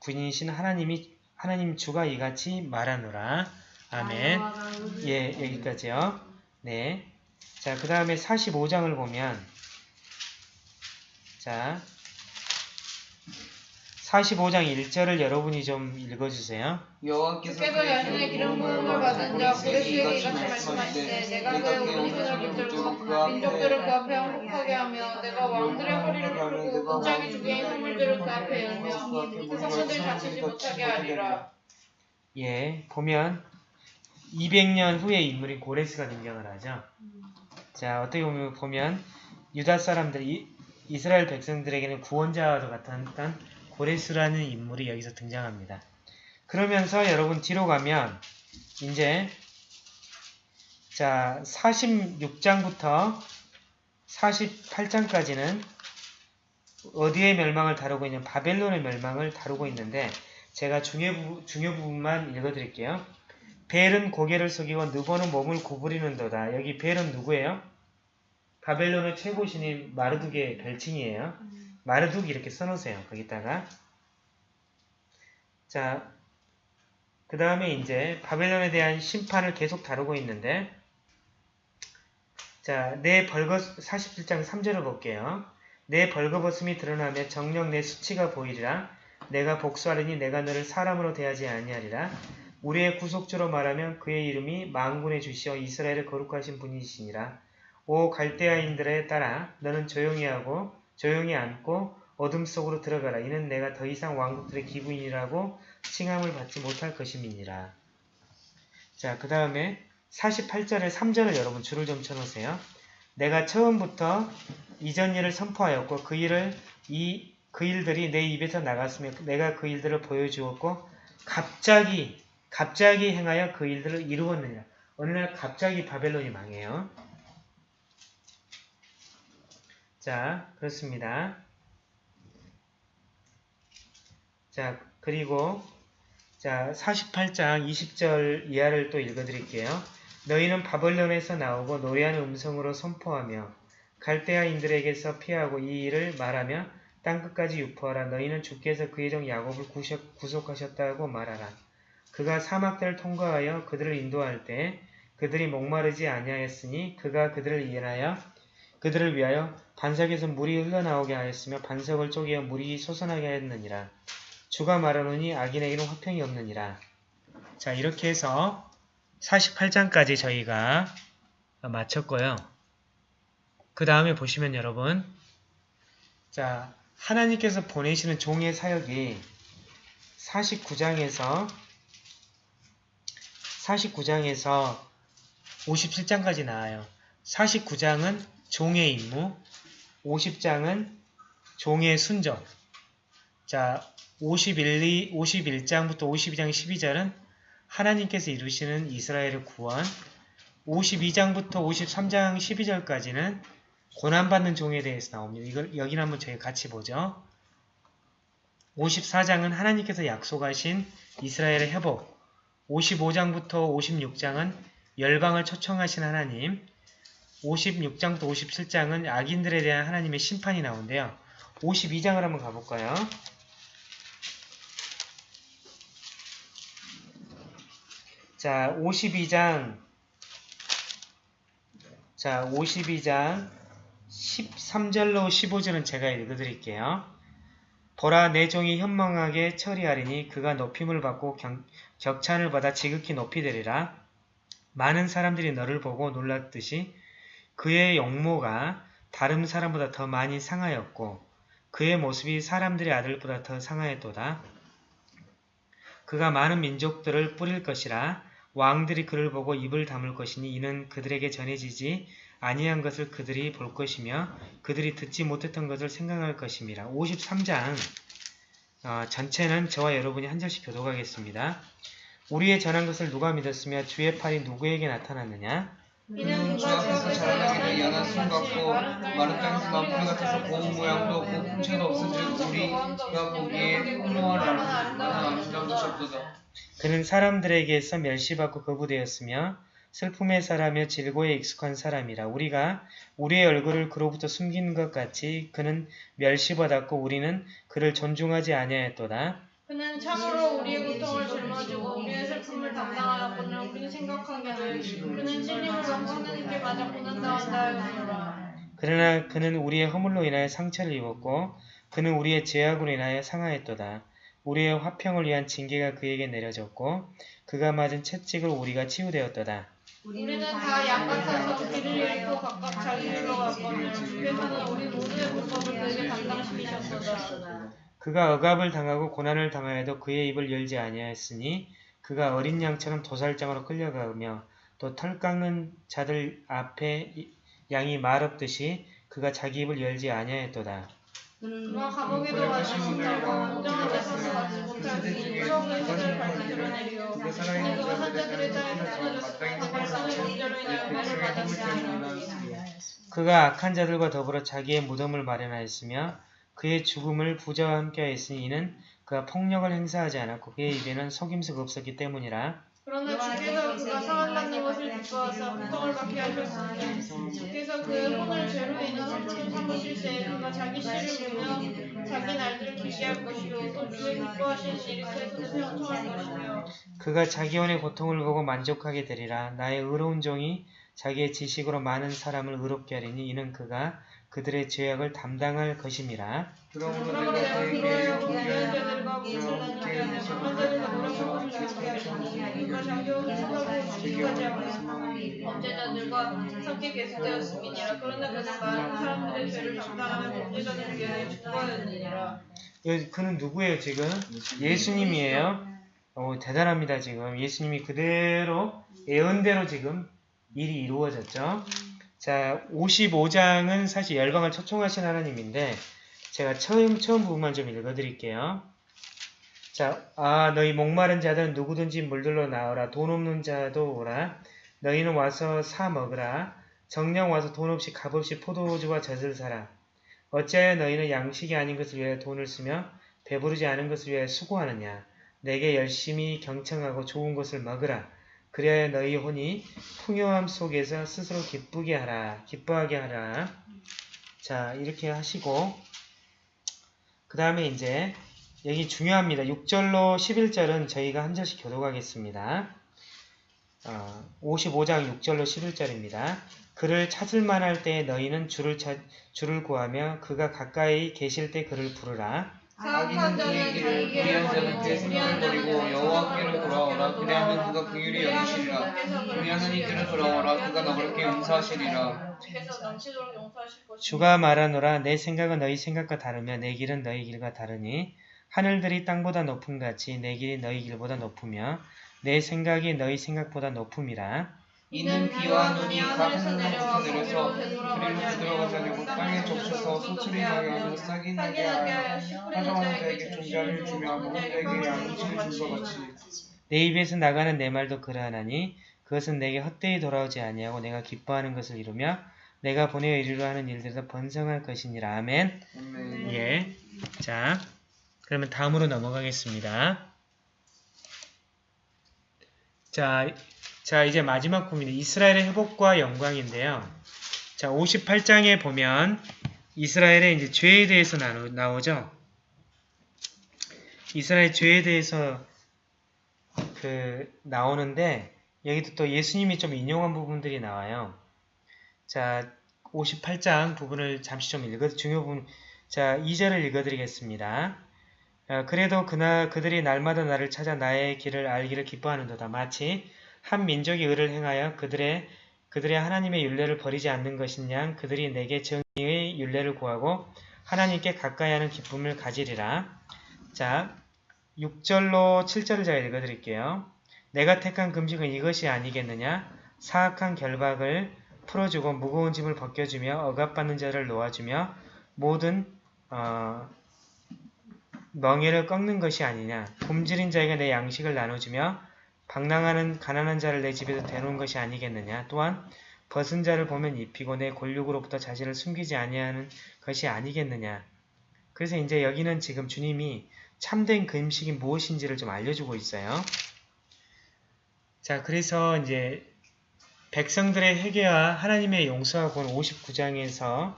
Speaker 1: 군인이신 하나님이 하나님 주가 이같이 말하노라. 아멘. 예, 여기까지요. 네. 자, 그 다음에 45장을 보면 자 45장 1절을 여러분이 좀 읽어주세요.
Speaker 3: 여호와께서
Speaker 2: 자신의 기름 부음을 받은 자 고레스에게 이같이 말씀하시되 내가 그의 온 이스라엘 붙들고 민족들을 그 앞에 항복하게 하며 내가 왕들의 허리를 풀고 끝장이 주게 선물들을 그 앞에 열며 세상들이 다치지 못하게 하리라
Speaker 1: 예, 보면 200년 후의 인물인 고레스가 등장을 하죠. 자, 어떻게 보면, 유다 사람들, 이, 이스라엘 백성들에게는 구원자와 같았던 고레스라는 인물이 여기서 등장합니다. 그러면서 여러분 뒤로 가면 이제 자 46장부터 48장까지는 어디의 멸망을 다루고 있냐 바벨론의 멸망을 다루고 있는데 제가 중요, 부, 중요 부분만 읽어드릴게요. 벨은 고개를 숙이고 느보는 몸을 구부리는도다. 여기 벨은 누구예요? 바벨론의 최고 신인 마르둑의 별칭이에요. 마르둑 이렇게 써놓으세요. 거기다가 자, 그 다음에 이제 바벨론에 대한 심판을 계속 다루고 있는데 자, 내 벌거 47장 3절을 볼게요. 내 벌거벗음이 드러나며 정령 내 수치가 보이리라. 내가 복수하리니 내가 너를 사람으로 대하지 아니하리라. 우리의 구속주로 말하면 그의 이름이 망군의 주시어 이스라엘을 거룩하신 분이시니라. 오 갈대아인들에 따라 너는 조용히 하고 조용히 앉고 어둠 속으로 들어가라. 이는 내가 더 이상 왕국들의 기부인이라고 칭함을 받지 못할 것임이니라. 자, 그 다음에 48절에 3절을 여러분 줄을 좀 쳐놓으세요. 내가 처음부터 이전 일을 선포하였고 그 일을 이 그 일들이 내 입에서 나갔으며 내가 그 일들을 보여주었고 갑자기 갑자기 행하여 그 일들을 이루었느냐. 어느 날 갑자기 바벨론이 망해요. 자, 그렇습니다. 자, 그리고 자, 48장 20절 이하를 또 읽어드릴게요. 너희는 바벨론에서 나오고 노래하는 음성으로 선포하며 갈대아인들에게서 피하고 이 일을 말하며 땅끝까지 유포하라. 너희는 주께서 그의 종 야곱을 구속하셨다고 말하라. 그가 사막들을 통과하여 그들을 인도할 때 그들이 목마르지 아니하였으니 그가 그들을 위하여 그들을 위하여 반석에서 물이 흘러나오게 하였으며 반석을 쪼개어 물이 솟아나게 하였느니라. 주가 말하노니 악인에게는 화평이 없느니라. 자 이렇게 해서 48장까지 저희가 마쳤고요. 그 다음에 보시면 여러분 자 하나님께서 보내시는 종의 사역이 49장에서 49장에서 57장까지 나와요. 49장은 종의 임무, 50장은 종의 순종, 자, 51, 51장부터 52장 12절은 하나님께서 이루시는 이스라엘의 구원, 52장부터 53장 12절까지는 고난받는 종에 대해서 나옵니다. 이걸 여기는 한번 저희 같이 보죠. 54장은 하나님께서 약속하신 이스라엘의 회복, 55장부터 56장은 열방을 초청하신 하나님, 56장부터 57장은 악인들에 대한 하나님의 심판이 나오는데요. 52장을 한번 가볼까요? 자, 52장 자, 52장 13절로 15절은 제가 읽어드릴게요. 보라 내 종이 현망하게 처리하리니 그가 높임을 받고 경, 격찬을 받아 지극히 높이 되리라. 많은 사람들이 너를 보고 놀랐듯이 그의 용모가 다른 사람보다 더 많이 상하였고 그의 모습이 사람들의 아들보다 더 상하였도다. 그가 많은 민족들을 뿌릴 것이라 왕들이 그를 보고 입을 다물 것이니 이는 그들에게 전해지지 아니한 것을 그들이 볼 것이며 그들이 듣지 못했던 것을 생각할 것임이라. 53장 어, 전체는 저와 여러분이 한 절씩 교독하겠습니다. 우리의 전한 것을 누가 믿었으며 주의 팔이 누구에게 나타났느냐?
Speaker 3: 그는 주 앞에서 자라나기를 연한 순 같고 마른 땅에서 난풀 같아서 고운 모양도 없고 풍채도 없은즉 우리가 보기에 훌륭한 아름다운 것이었도다.
Speaker 1: 그는 사람들에게서 멸시받고 거부되었으며 슬픔의 사람이며 질고에 익숙한 사람이라 우리가 우리의 얼굴을 그로부터 숨긴 것 같이 그는 멸시받았고 우리는 그를 존중하지 아니하였도다.
Speaker 2: 그는 참으로 우리의 고통을 짊어지고 우리의 슬픔을 담당하였거늘 우리는 생각하기를 그는 찔림을 받고 하나님께 맞아 고난당한다 하였노라.
Speaker 1: 그러나 그는 우리의 허물로 인하여 상처를 입었고 그는 우리의 죄악으로 인하여 상하였도다. 우리의 화평을 위한 징계가 그에게 내려졌고 그가 맞은 채찍을 우리가 치유되었도다.
Speaker 2: 우리는 다 양 같아서 길을 잃고 각각 자기 길로 갔거늘 주께서는 우리 모두의 불법을 그에게 담당시키셨도다.
Speaker 1: 그가 억압을 당하고 고난을 당하여도 그의 입을 열지 아니하였으니 그가 어린 양처럼 도살장으로 끌려가며 또 털 깎는 자들 앞에 이- 양이 말 없듯이 그가 자기 입을 열지 아니하였도다.
Speaker 2: 그가 감옥에도 가지 못하고 온전한 재산을 받지 못하니 유혹의 세대를 밝히 드러내리오. 그는 그가 산자들의 땅에 끊어졌으며 발상의 범죄로 인하여 매를 받았으니
Speaker 1: 그가 악한 자들과 더불어 자기의 무덤을 마련하였으며 그의 죽음을 부자와 함께하였으니 이는 그가 폭력을 행사하지 않았고 그의 입에는 속임수가 없었기 때문이라.
Speaker 2: 그러나 주께서 그가 상함받는 것을 기뻐하사 고통을 받게 하셨으니 주께서 그의 혼을 죄로 인한 상처로 삼으실 때에 그가 자기 씨를 보며 자기 날들을 길게 할 것이요 또 주의 기뻐하시는 일이 그의 형통할 것이며
Speaker 1: 그가 자기 혼의 고통을 보고 만족하게 되리라. 나의 의로운 종이 자기의 지식으로 많은 사람을 의롭게 하리니 이는 그가 그들의 죄악을 담당할 것임이라.
Speaker 3: 그러므로 내가
Speaker 2: 범죄자들과 함께 계속되었음이니라 그러나 그는 많은 사람들의 죄를 담당하며 범죄자들을 위하여 죽어야하느니라
Speaker 1: 여- 그는 누구예요 지금? 예수님이에요. 어, 대단합니다 지금. 예수님이 그대로 예언대로 지금 일이 이루어졌죠. 자, 55장은 사실 열방을 초청하신 하나님인데 제가 처음 처음 부분만 좀 읽어드릴게요. 자, 아 너희 목마른 자들은 누구든지 물들러 나오라. 돈 없는 자도 오라. 너희는 와서 사 먹으라. 정령 와서 돈 없이 값없이 포도주와 젖을 사라. 어찌하여 너희는 양식이 아닌 것을 위하여 돈을 쓰며 배부르지 않은 것을 위하여 수고하느냐. 내게 열심히 경청하고 좋은 것을 먹으라. 그래야 너희 혼이 풍요함 속에서 스스로 기쁘게 하라. 기뻐하게 하라. 자, 이렇게 하시고 그 다음에 이제 여기 중요합니다. 6절로 11절은 저희가 한 절씩 교독하겠습니다. 어, 55장 6절로 11절입니다. 그를 찾을 만할 때 너희는 주를, 찾, 주를 구하며 그가 가까이 계실 때 그를 부르라.
Speaker 2: 사악한 자는 자기 길을
Speaker 3: 불의한 자는
Speaker 2: 버리고
Speaker 3: 그 여호와께로 돌아오라 그리하면 그가 긍휼히 여기시리라 우리 하나님께로 돌아오라 그가 너희에게 용서하시리라
Speaker 2: 주께서 넘치도록 용서하실 것이며
Speaker 1: 주가 말하노라 내 생각은 너희 생각과 다르며 내 길은 너희 길과 다르니 하늘들이 땅보다 높음 같이 내 길이 너희 길보다 높으며 내 생각이 너희 생각보다 높음이라.
Speaker 3: 이는 비와 눈이 각 하늘로부터 내려서 그리로 들어가지 않고 땅에 적셔서 하고 소출이 나게 하며 싹이 나게 하여 사정하는 자에게 종자를 주며 먹는 자에게 양식을 줄것 같이.
Speaker 1: 내 입에서 나가는 내 말도 그러하나니 그것은 내게 헛되이 돌아오지 아니하고 내가 기뻐하는 것을 이루며 내가 보내어 이루려 하는 일들에서 번성할 것이니라. 아멘.
Speaker 3: 아멘
Speaker 1: 예. 자, 그러면 다음으로 넘어가겠습니다. 자, 자 이제 마지막 부분이 이스라엘의 회복과 영광인데요. 자, 58장에 보면 이스라엘의 이제 죄에 대해서 나오, 나오죠. 이스라엘 죄에 대해서 그 나오는데 여기도 또 예수님이 좀 인용한 부분들이 나와요. 자, 58장 부분을 잠시 좀 읽어 중요 부분 자, 2절을 읽어드리겠습니다. 어, 그래도 그날 그들이 날마다 나를 찾아 나의 길을 알기를 기뻐하는도다. 마치 한 민족이 의를 행하여 그들의 그들의 하나님의 윤례를 버리지 않는 것이냐 그들이 내게 정의의 윤례를 구하고 하나님께 가까이 하는 기쁨을 가지리라. 자, 6절로 7절을 제가 읽어드릴게요. 내가 택한 금식은 이것이 아니겠느냐? 사악한 결박을 풀어주고 무거운 짐을 벗겨주며 억압받는 자를 놓아주며 모든 어, 멍에를 꺾는 것이 아니냐. 굶주린 자에게 내 양식을 나눠주며 방랑하는 가난한 자를 내 집에서 대놓은 것이 아니겠느냐. 또한 벗은 자를 보면 입히고 내 골육으로부터 자신을 숨기지 아니하는 것이 아니겠느냐. 그래서 이제 여기는 지금 주님이 참된 금식이 무엇인지를 좀 알려주고 있어요. 자, 그래서 이제 백성들의 회개와 하나님의 용서가 본 59장에서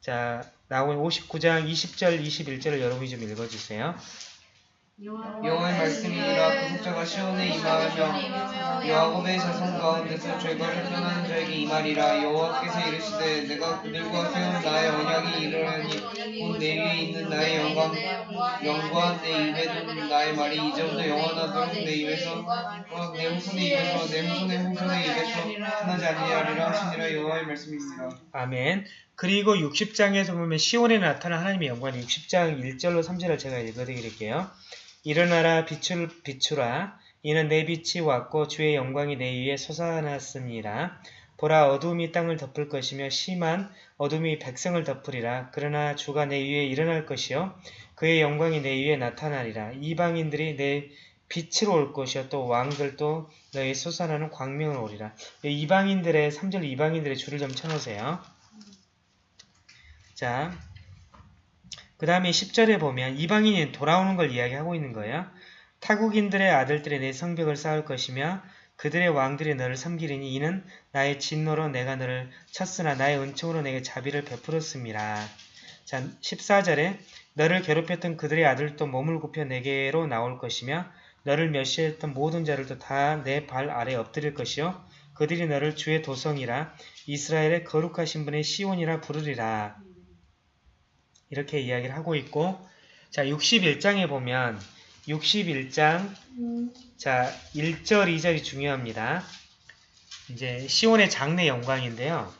Speaker 1: 자, 나온 59장 20절, 21절을 여러분이 좀 읽어주세요.
Speaker 3: 여호와의 말씀이라 구속자가 시온에 임하며 야곱의 자손 가운데서 죄가를 떠나는 자에게 이 말이라 여호와께서 이르시되 내가 그들과 세운 나의 언약이 이르려니 곧 내 위에 있는 나의 영광 영과 내 입에 둔 나의 말이 이제부터 영원하도록 내 입에서 어, 내 후손의 입에서 내 후손의 후손의 입에서 떠나지 아니하리라 하시니라 여호와의 말씀입니다.
Speaker 1: 아멘. 그리고 60장에서 보면 시온에 나타난 하나님의 영광 60장 1절로 3절을 제가 읽어드릴게요. 일어나라 비출, 비추라 이는 내 빛이 왔고 주의 영광이 내 위에 솟아났습니다. 보라 어둠이 땅을 덮을 것이며 심한 어둠이 백성을 덮으리라. 그러나 주가 내 위에 일어날 것이요 그의 영광이 내 위에 나타나리라. 이방인들이 내 빛으로 올 것이요 또 왕들도 너희 솟아나는 광명을 오리라. 이방인들의 3절 이방인들의 줄을 좀 쳐놓으세요. 자, 그 다음에 10절에 보면 이방인이 돌아오는 걸 이야기하고 있는 거예요. 타국인들의 아들들이 내 성벽을 쌓을 것이며 그들의 왕들이 너를 섬기리니 이는 나의 진노로 내가 너를 쳤으나 나의 은총으로 내게 자비를 베풀었습니다. 자, 14절에 너를 괴롭혔던 그들의 아들도 몸을 굽혀 내게로 나올 것이며 너를 멸시했던 모든 자들도 다 내 발 아래 엎드릴 것이요 그들이 너를 주의 도성이라 이스라엘의 거룩하신 분의 시온이라 부르리라. 이렇게 이야기를 하고 있고 자 61장에 보면 61장 자 1절 2절이 중요합니다. 이제 시온의 장래 영광인데요.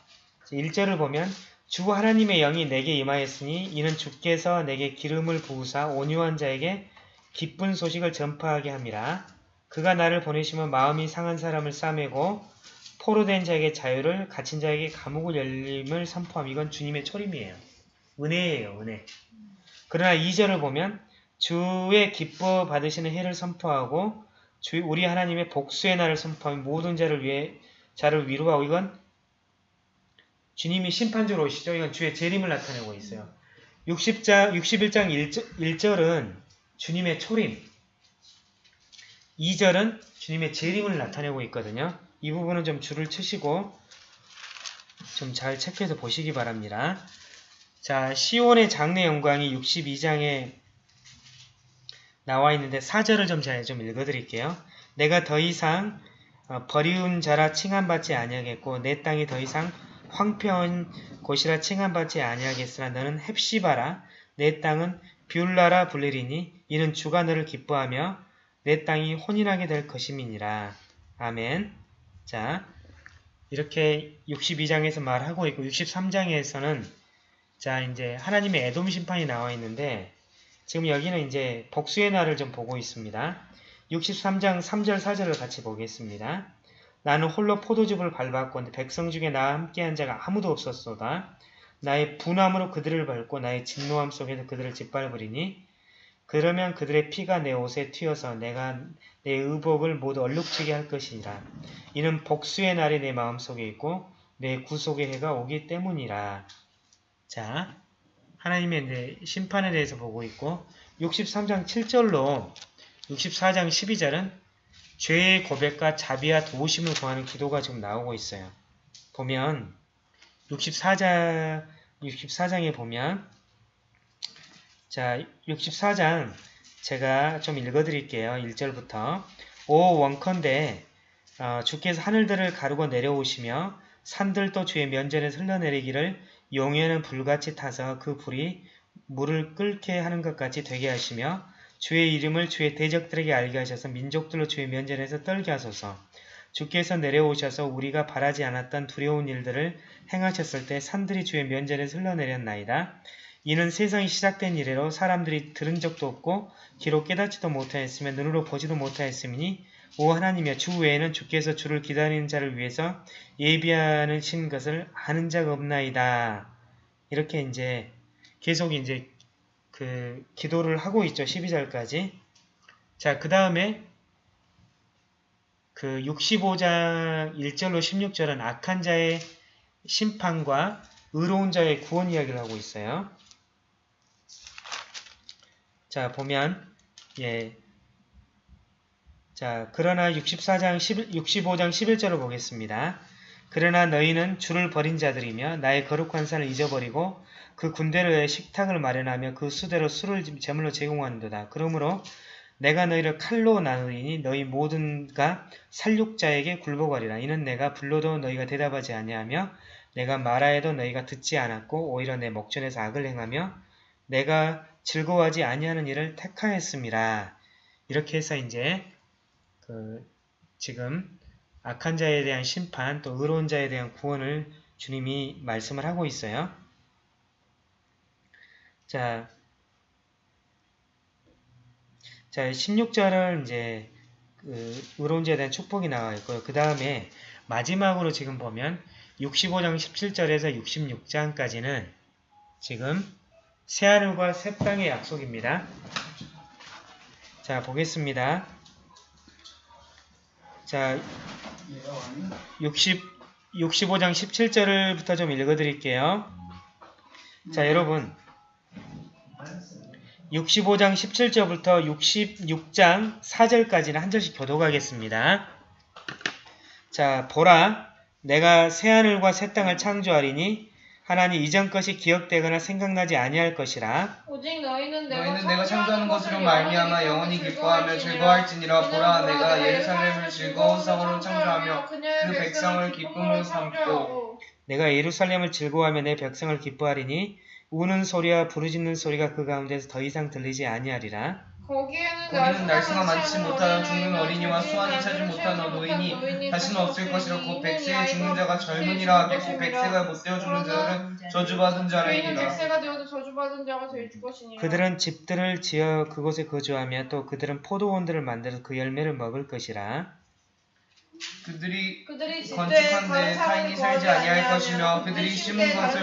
Speaker 1: 1절을 보면 주 하나님의 영이 내게 임하였으니 이는 주께서 내게 기름을 부으사 온유한 자에게 기쁜 소식을 전파하게 함이라. 그가 나를 보내시면 마음이 상한 사람을 싸매고 포로된 자에게 자유를 갇힌 자에게 감옥을 열림을 선포함. 이건 주님의 초림이에요. 은혜예요. 은혜. 그러나 2절을 보면 주의 기뻐 받으시는 해를 선포하고 주 우리 하나님의 복수의 날을 선포하며 모든 자를 위해 자를 위로하고 이건 주님이 심판주로 오시죠. 이건 주의 재림을 나타내고 있어요. 60장, 61장 1절, 1절 은 주님의 초림 2절은 주님의 재림을 나타내고 있거든요. 이 부분은 좀 줄을 치시고 좀 잘 체크해서 보시기 바랍니다. 자, 시온의 장래 영광이 62장에 나와 있는데 4절을 좀잘좀 읽어드릴게요. 내가 더 이상 어, 버리운 자라 칭함받지 아니하겠고 내 땅이 더 이상 황폐한 곳이라 칭함받지 아니하겠으나 너는 헵시바라 내 땅은 뷰라라 불리리니 이는 주가 너를 기뻐하며 내 땅이 혼인하게 될 것임이니라. 아멘. 자, 이렇게 62장에서 말하고 있고 63장에서는 자, 이제 하나님의 애돔 심판이 나와 있는데 지금 여기는 이제 복수의 날을 좀 보고 있습니다. 63장 3절 4절을 같이 보겠습니다. 나는 홀로 포도즙을 밟았고 백성 중에 나와 함께한 자가 아무도 없었소다. 나의 분함으로 그들을 밟고 나의 진노함 속에서 그들을 짓밟으리니 그러면 그들의 피가 내 옷에 튀어서 내가 내 의복을 모두 얼룩지게 할 것이니라. 이는 복수의 날이 내 마음속에 있고 내 구속의 해가 오기 때문이라. 자, 하나님의 심판에 대해서 보고 있고 63장 7절로 64장 12절은 죄의 고백과 자비와 도우심을 구하는 기도가 지금 나오고 있어요. 보면 64장 64장에 보면 자 64장 제가 좀 읽어드릴게요. 1절부터 오 원컨대 어, 주께서 하늘들을 가르고 내려오시며 산들도 주의 면전에 흘러내리기를 용에는 불같이 타서 그 불이 물을 끓게 하는 것 같이 되게 하시며 주의 이름을 주의 대적들에게 알게 하셔서 민족들로 주의 면전에서 떨게 하소서. 주께서 내려오셔서 우리가 바라지 않았던 두려운 일들을 행하셨을 때 산들이 주의 면전에서 흘러내렸나이다. 이는 세상이 시작된 이래로 사람들이 들은 적도 없고 기록 깨닫지도 못하였으며 눈으로 보지도 못하였으니 오 하나님이여 주 외에는 주께서 주를 기다리는 자를 위해서 예비하는 신 것을 아는 자가 없나이다. 이렇게 이제 계속 이제 그 기도를 하고 있죠. 12절까지. 자, 그 다음에 그 65장 1절로 16절은 악한 자의 심판과 의로운 자의 구원 이야기를 하고 있어요. 자, 보면 예. 자, 그러나 64장 11, 65장 11절을 보겠습니다. 그러나 너희는 주를 버린 자들이며 나의 거룩한 산을 잊어버리고 그 군대를 위해 식탁을 마련하며 그 수대로 술을 제물로 제공하는도다. 그러므로 내가 너희를 칼로 나누리니 너희 모든가 살육자에게 굴복하리라. 이는 내가 불러도 너희가 대답하지 아니하며 내가 말하여도 너희가 듣지 않았고 오히려 내 목전에서 악을 행하며 내가 즐거워하지 아니하는 일을 택하였음이라. 이렇게 해서 이제 그 지금 악한 자에 대한 심판 또 의로운 자에 대한 구원을 주님이 말씀을 하고 있어요. 자, 자 16절은 이제 그 의로운 자에 대한 축복이 나와 있고요. 그 다음에 마지막으로 지금 보면 65장 17절에서 66장까지는 지금 새하늘과 새 땅의 약속입니다. 자, 보겠습니다. 자, 60, 65장 17절부터 좀 읽어드릴게요. 자, 여러분. 65장 17절부터 66장 4절까지는 한 절씩 교독하겠습니다. 자, 보라. 내가 새하늘과 새 땅을 창조하리니 하나님 이전 것이 기억되거나 생각나지 아니할 것이라.
Speaker 2: 오직 너희는 내가,
Speaker 3: 너희는 내가 창조하는 것으로 말미암아 영원히 기뻐하며 즐거워할지니라 보라 내가 예루살렘을 즐거운 성으로 창조하며 그 백성을 기쁨으로 삼고
Speaker 1: 내가 예루살렘을 즐거워하며 내 백성을 기뻐하리니 우는 소리와 부르짖는 소리가 그 가운데서 더 이상 들리지 아니하리라.
Speaker 2: 거기에는
Speaker 3: 거기는 날수가 많지 못하여 죽는 어린이와 수완이 차지 못한 노인이 다시는 없을 것이라 곧 백세에 죽는 자가 젊은이라 하겠고 백세가 못되어 죽는 자들은 저주받은 자라이니라.
Speaker 1: 그들은 집들을 지어 그곳에 거주하며 또 그들은 포도원들을 만들어 그 열매를 먹을 것이라.
Speaker 3: 그들이
Speaker 2: 그들이
Speaker 3: 건축한 데 타인이 살지 아니할 것이며 그들이
Speaker 2: 심은
Speaker 3: 것을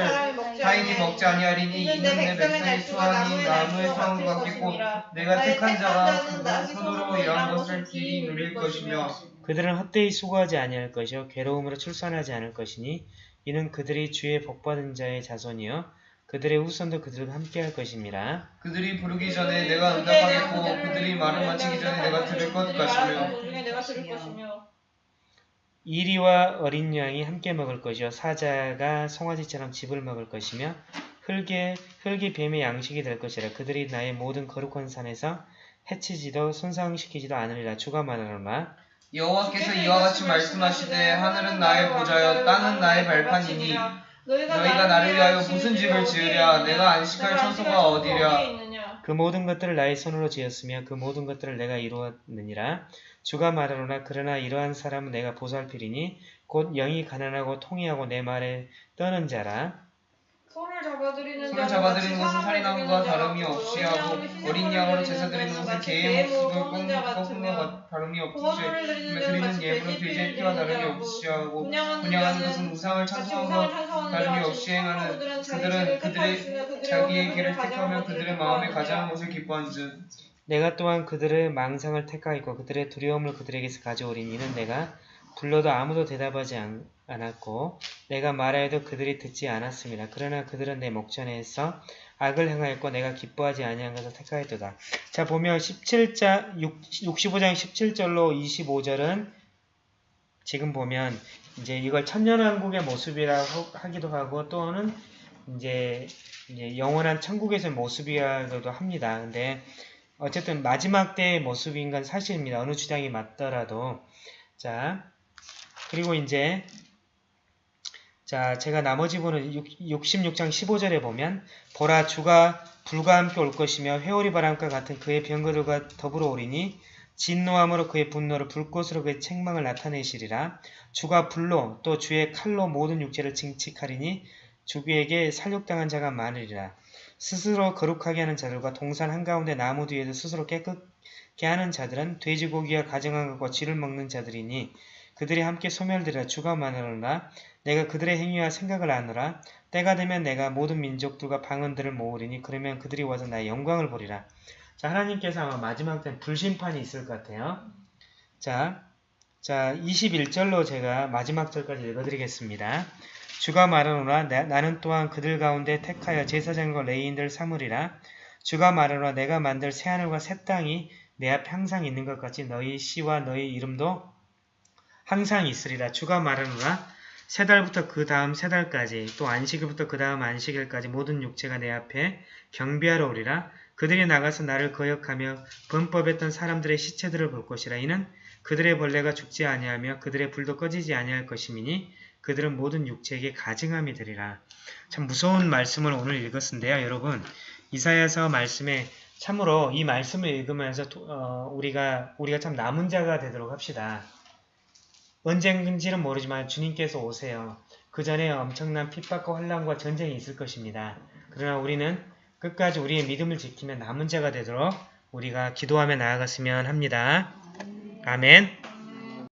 Speaker 3: 타인이 먹지 아니하리니 이는 내 백성의 수완이 나무의 수완 같겠고 내가 택한 자가 그 손으로 일한 것을 길이 누릴 것이며
Speaker 1: 그들은 헛되이 수고하지 아니할 것이요 괴로움으로 출산하지 않을 것이니 이는 그들이 주의 복받은 자의 자손이요 그들의 후손도 그들과 함께할 것임이라.
Speaker 3: 그들이 부르기 전에 내가 응답하겠고 그들이 말을 마치기 전에 내가 들을 것 같으며
Speaker 1: 이리와 어린 양이 함께 먹을 것이요. 사자가 송아지처럼 집을 먹을 것이며 흙의 흙이 뱀의 양식이 될 것이라. 그들이 나의 모든 거룩한 산에서 해치지도 손상시키지도 않으리라. 주가 말하노라
Speaker 3: 여호와께서 이와 같이 말씀하시되 하늘은 나의 보좌여 땅은 나의 발판이니 너희가 나를 위하여 무슨 집을 지으랴? 내가 안식할 처소가 어디랴
Speaker 1: 그 모든 것들을 나의 손으로 지었으며 그 모든 것들을 내가 이루었느니라. 주가 말하노라. 그러나 이러한 사람은 내가 보살피리니 곧 영이 가난하고 통이하고 내 말에 떠는 자라
Speaker 2: 잡아들이는
Speaker 3: 손을 잡아들이는 것은 살인함과 다름이 없이 하고 어린 양으로 제사 드리는 것은 개의 목숨을 꺾는 것과 다름이 없이 드리는 예물은 돼지의 피와 다름이 없이 하고 분양하는 것은 우상을 것 다름이 없이 행하는 그들은 그들의 자기의 길을 택하며 그들의 마음에 가장 것을 기뻐한즉
Speaker 1: 내가 또한 그들의 망상을 택하였고 그들의 두려움을 그들에게서 가져오리니 이는 내가 불러도 아무도 대답하지 않, 않았고 내가 말하여도 그들이 듣지 않았습니다. 그러나 그들은 내 목전에서 악을 행하였고 내가 기뻐하지 아니한 것을 택하였도다. 자 보면 17자 65장 17절로 25절은 지금 보면 이제 이걸 천년왕국의 모습이라고 하기도 하고 또는 이제, 이제 영원한 천국에서의 모습이라고도 합니다. 근데 어쨌든 마지막 때의 모습인 건 사실입니다. 어느 주장이 맞더라도. 자, 그리고 이제, 자, 제가 나머지 부분은 66장 15절에 보면, 보라, 주가 불과 함께 올 것이며, 회오리 바람과 같은 그의 병거들과 더불어 오리니, 진노함으로 그의 분노를 불꽃으로 그의 책망을 나타내시리라. 주가 불로 또 주의 칼로 모든 육체를 징칙하리니 주에게 살육당한 자가 많으리라. 스스로 거룩하게 하는 자들과 동산 한가운데 나무 뒤에서 스스로 깨끗게 하는 자들은 돼지고기와 가정한 것과 쥐를 먹는 자들이니 그들이 함께 소멸되리라 주가 많으로나 내가 그들의 행위와 생각을 아노라 때가 되면 내가 모든 민족들과 방언들을 모으리니 그러면 그들이 와서 나의 영광을 보리라. 자 하나님께서 아마 마지막 때 불심판이 있을 것 같아요. 자, 자 21절로 제가 마지막 절까지 읽어드리겠습니다. 주가 말하노라 나 는 또한 그들 가운데 택하여 제사장과 레이인들 삼으리라. 주가 말하노라 내가 만들 새하늘과 새 땅이 내 앞에 항상 있는 것 같이 너희 시와 너희 이름도 항상 있으리라. 주가 말하노라 세 달부터 그 다음 세 달까지 또 안식일부터 그 다음 안식일까지 모든 육체가 내 앞에 경비하러 오리라. 그들이 나가서 나를 거역하며 범법했던 사람들의 시체들을 볼 것이라. 이는 그들의 벌레가 죽지 아니하며 그들의 불도 꺼지지 아니할 것임이니 그들은 모든 육체에게 가증함이 되리라. 참 무서운 말씀을 오늘 읽었는데요. 여러분 이사야서 말씀에 참으로 이 말씀을 읽으면서 도, 어, 우리가 우리가 참 남은 자가 되도록 합시다. 언젠지는 모르지만 주님께서 오세요. 그 전에 엄청난 핍박과 환란과 전쟁이 있을 것입니다. 그러나 우리는 끝까지 우리의 믿음을 지키며 남은 자가 되도록 우리가 기도하며 나아갔으면 합니다. 아멘.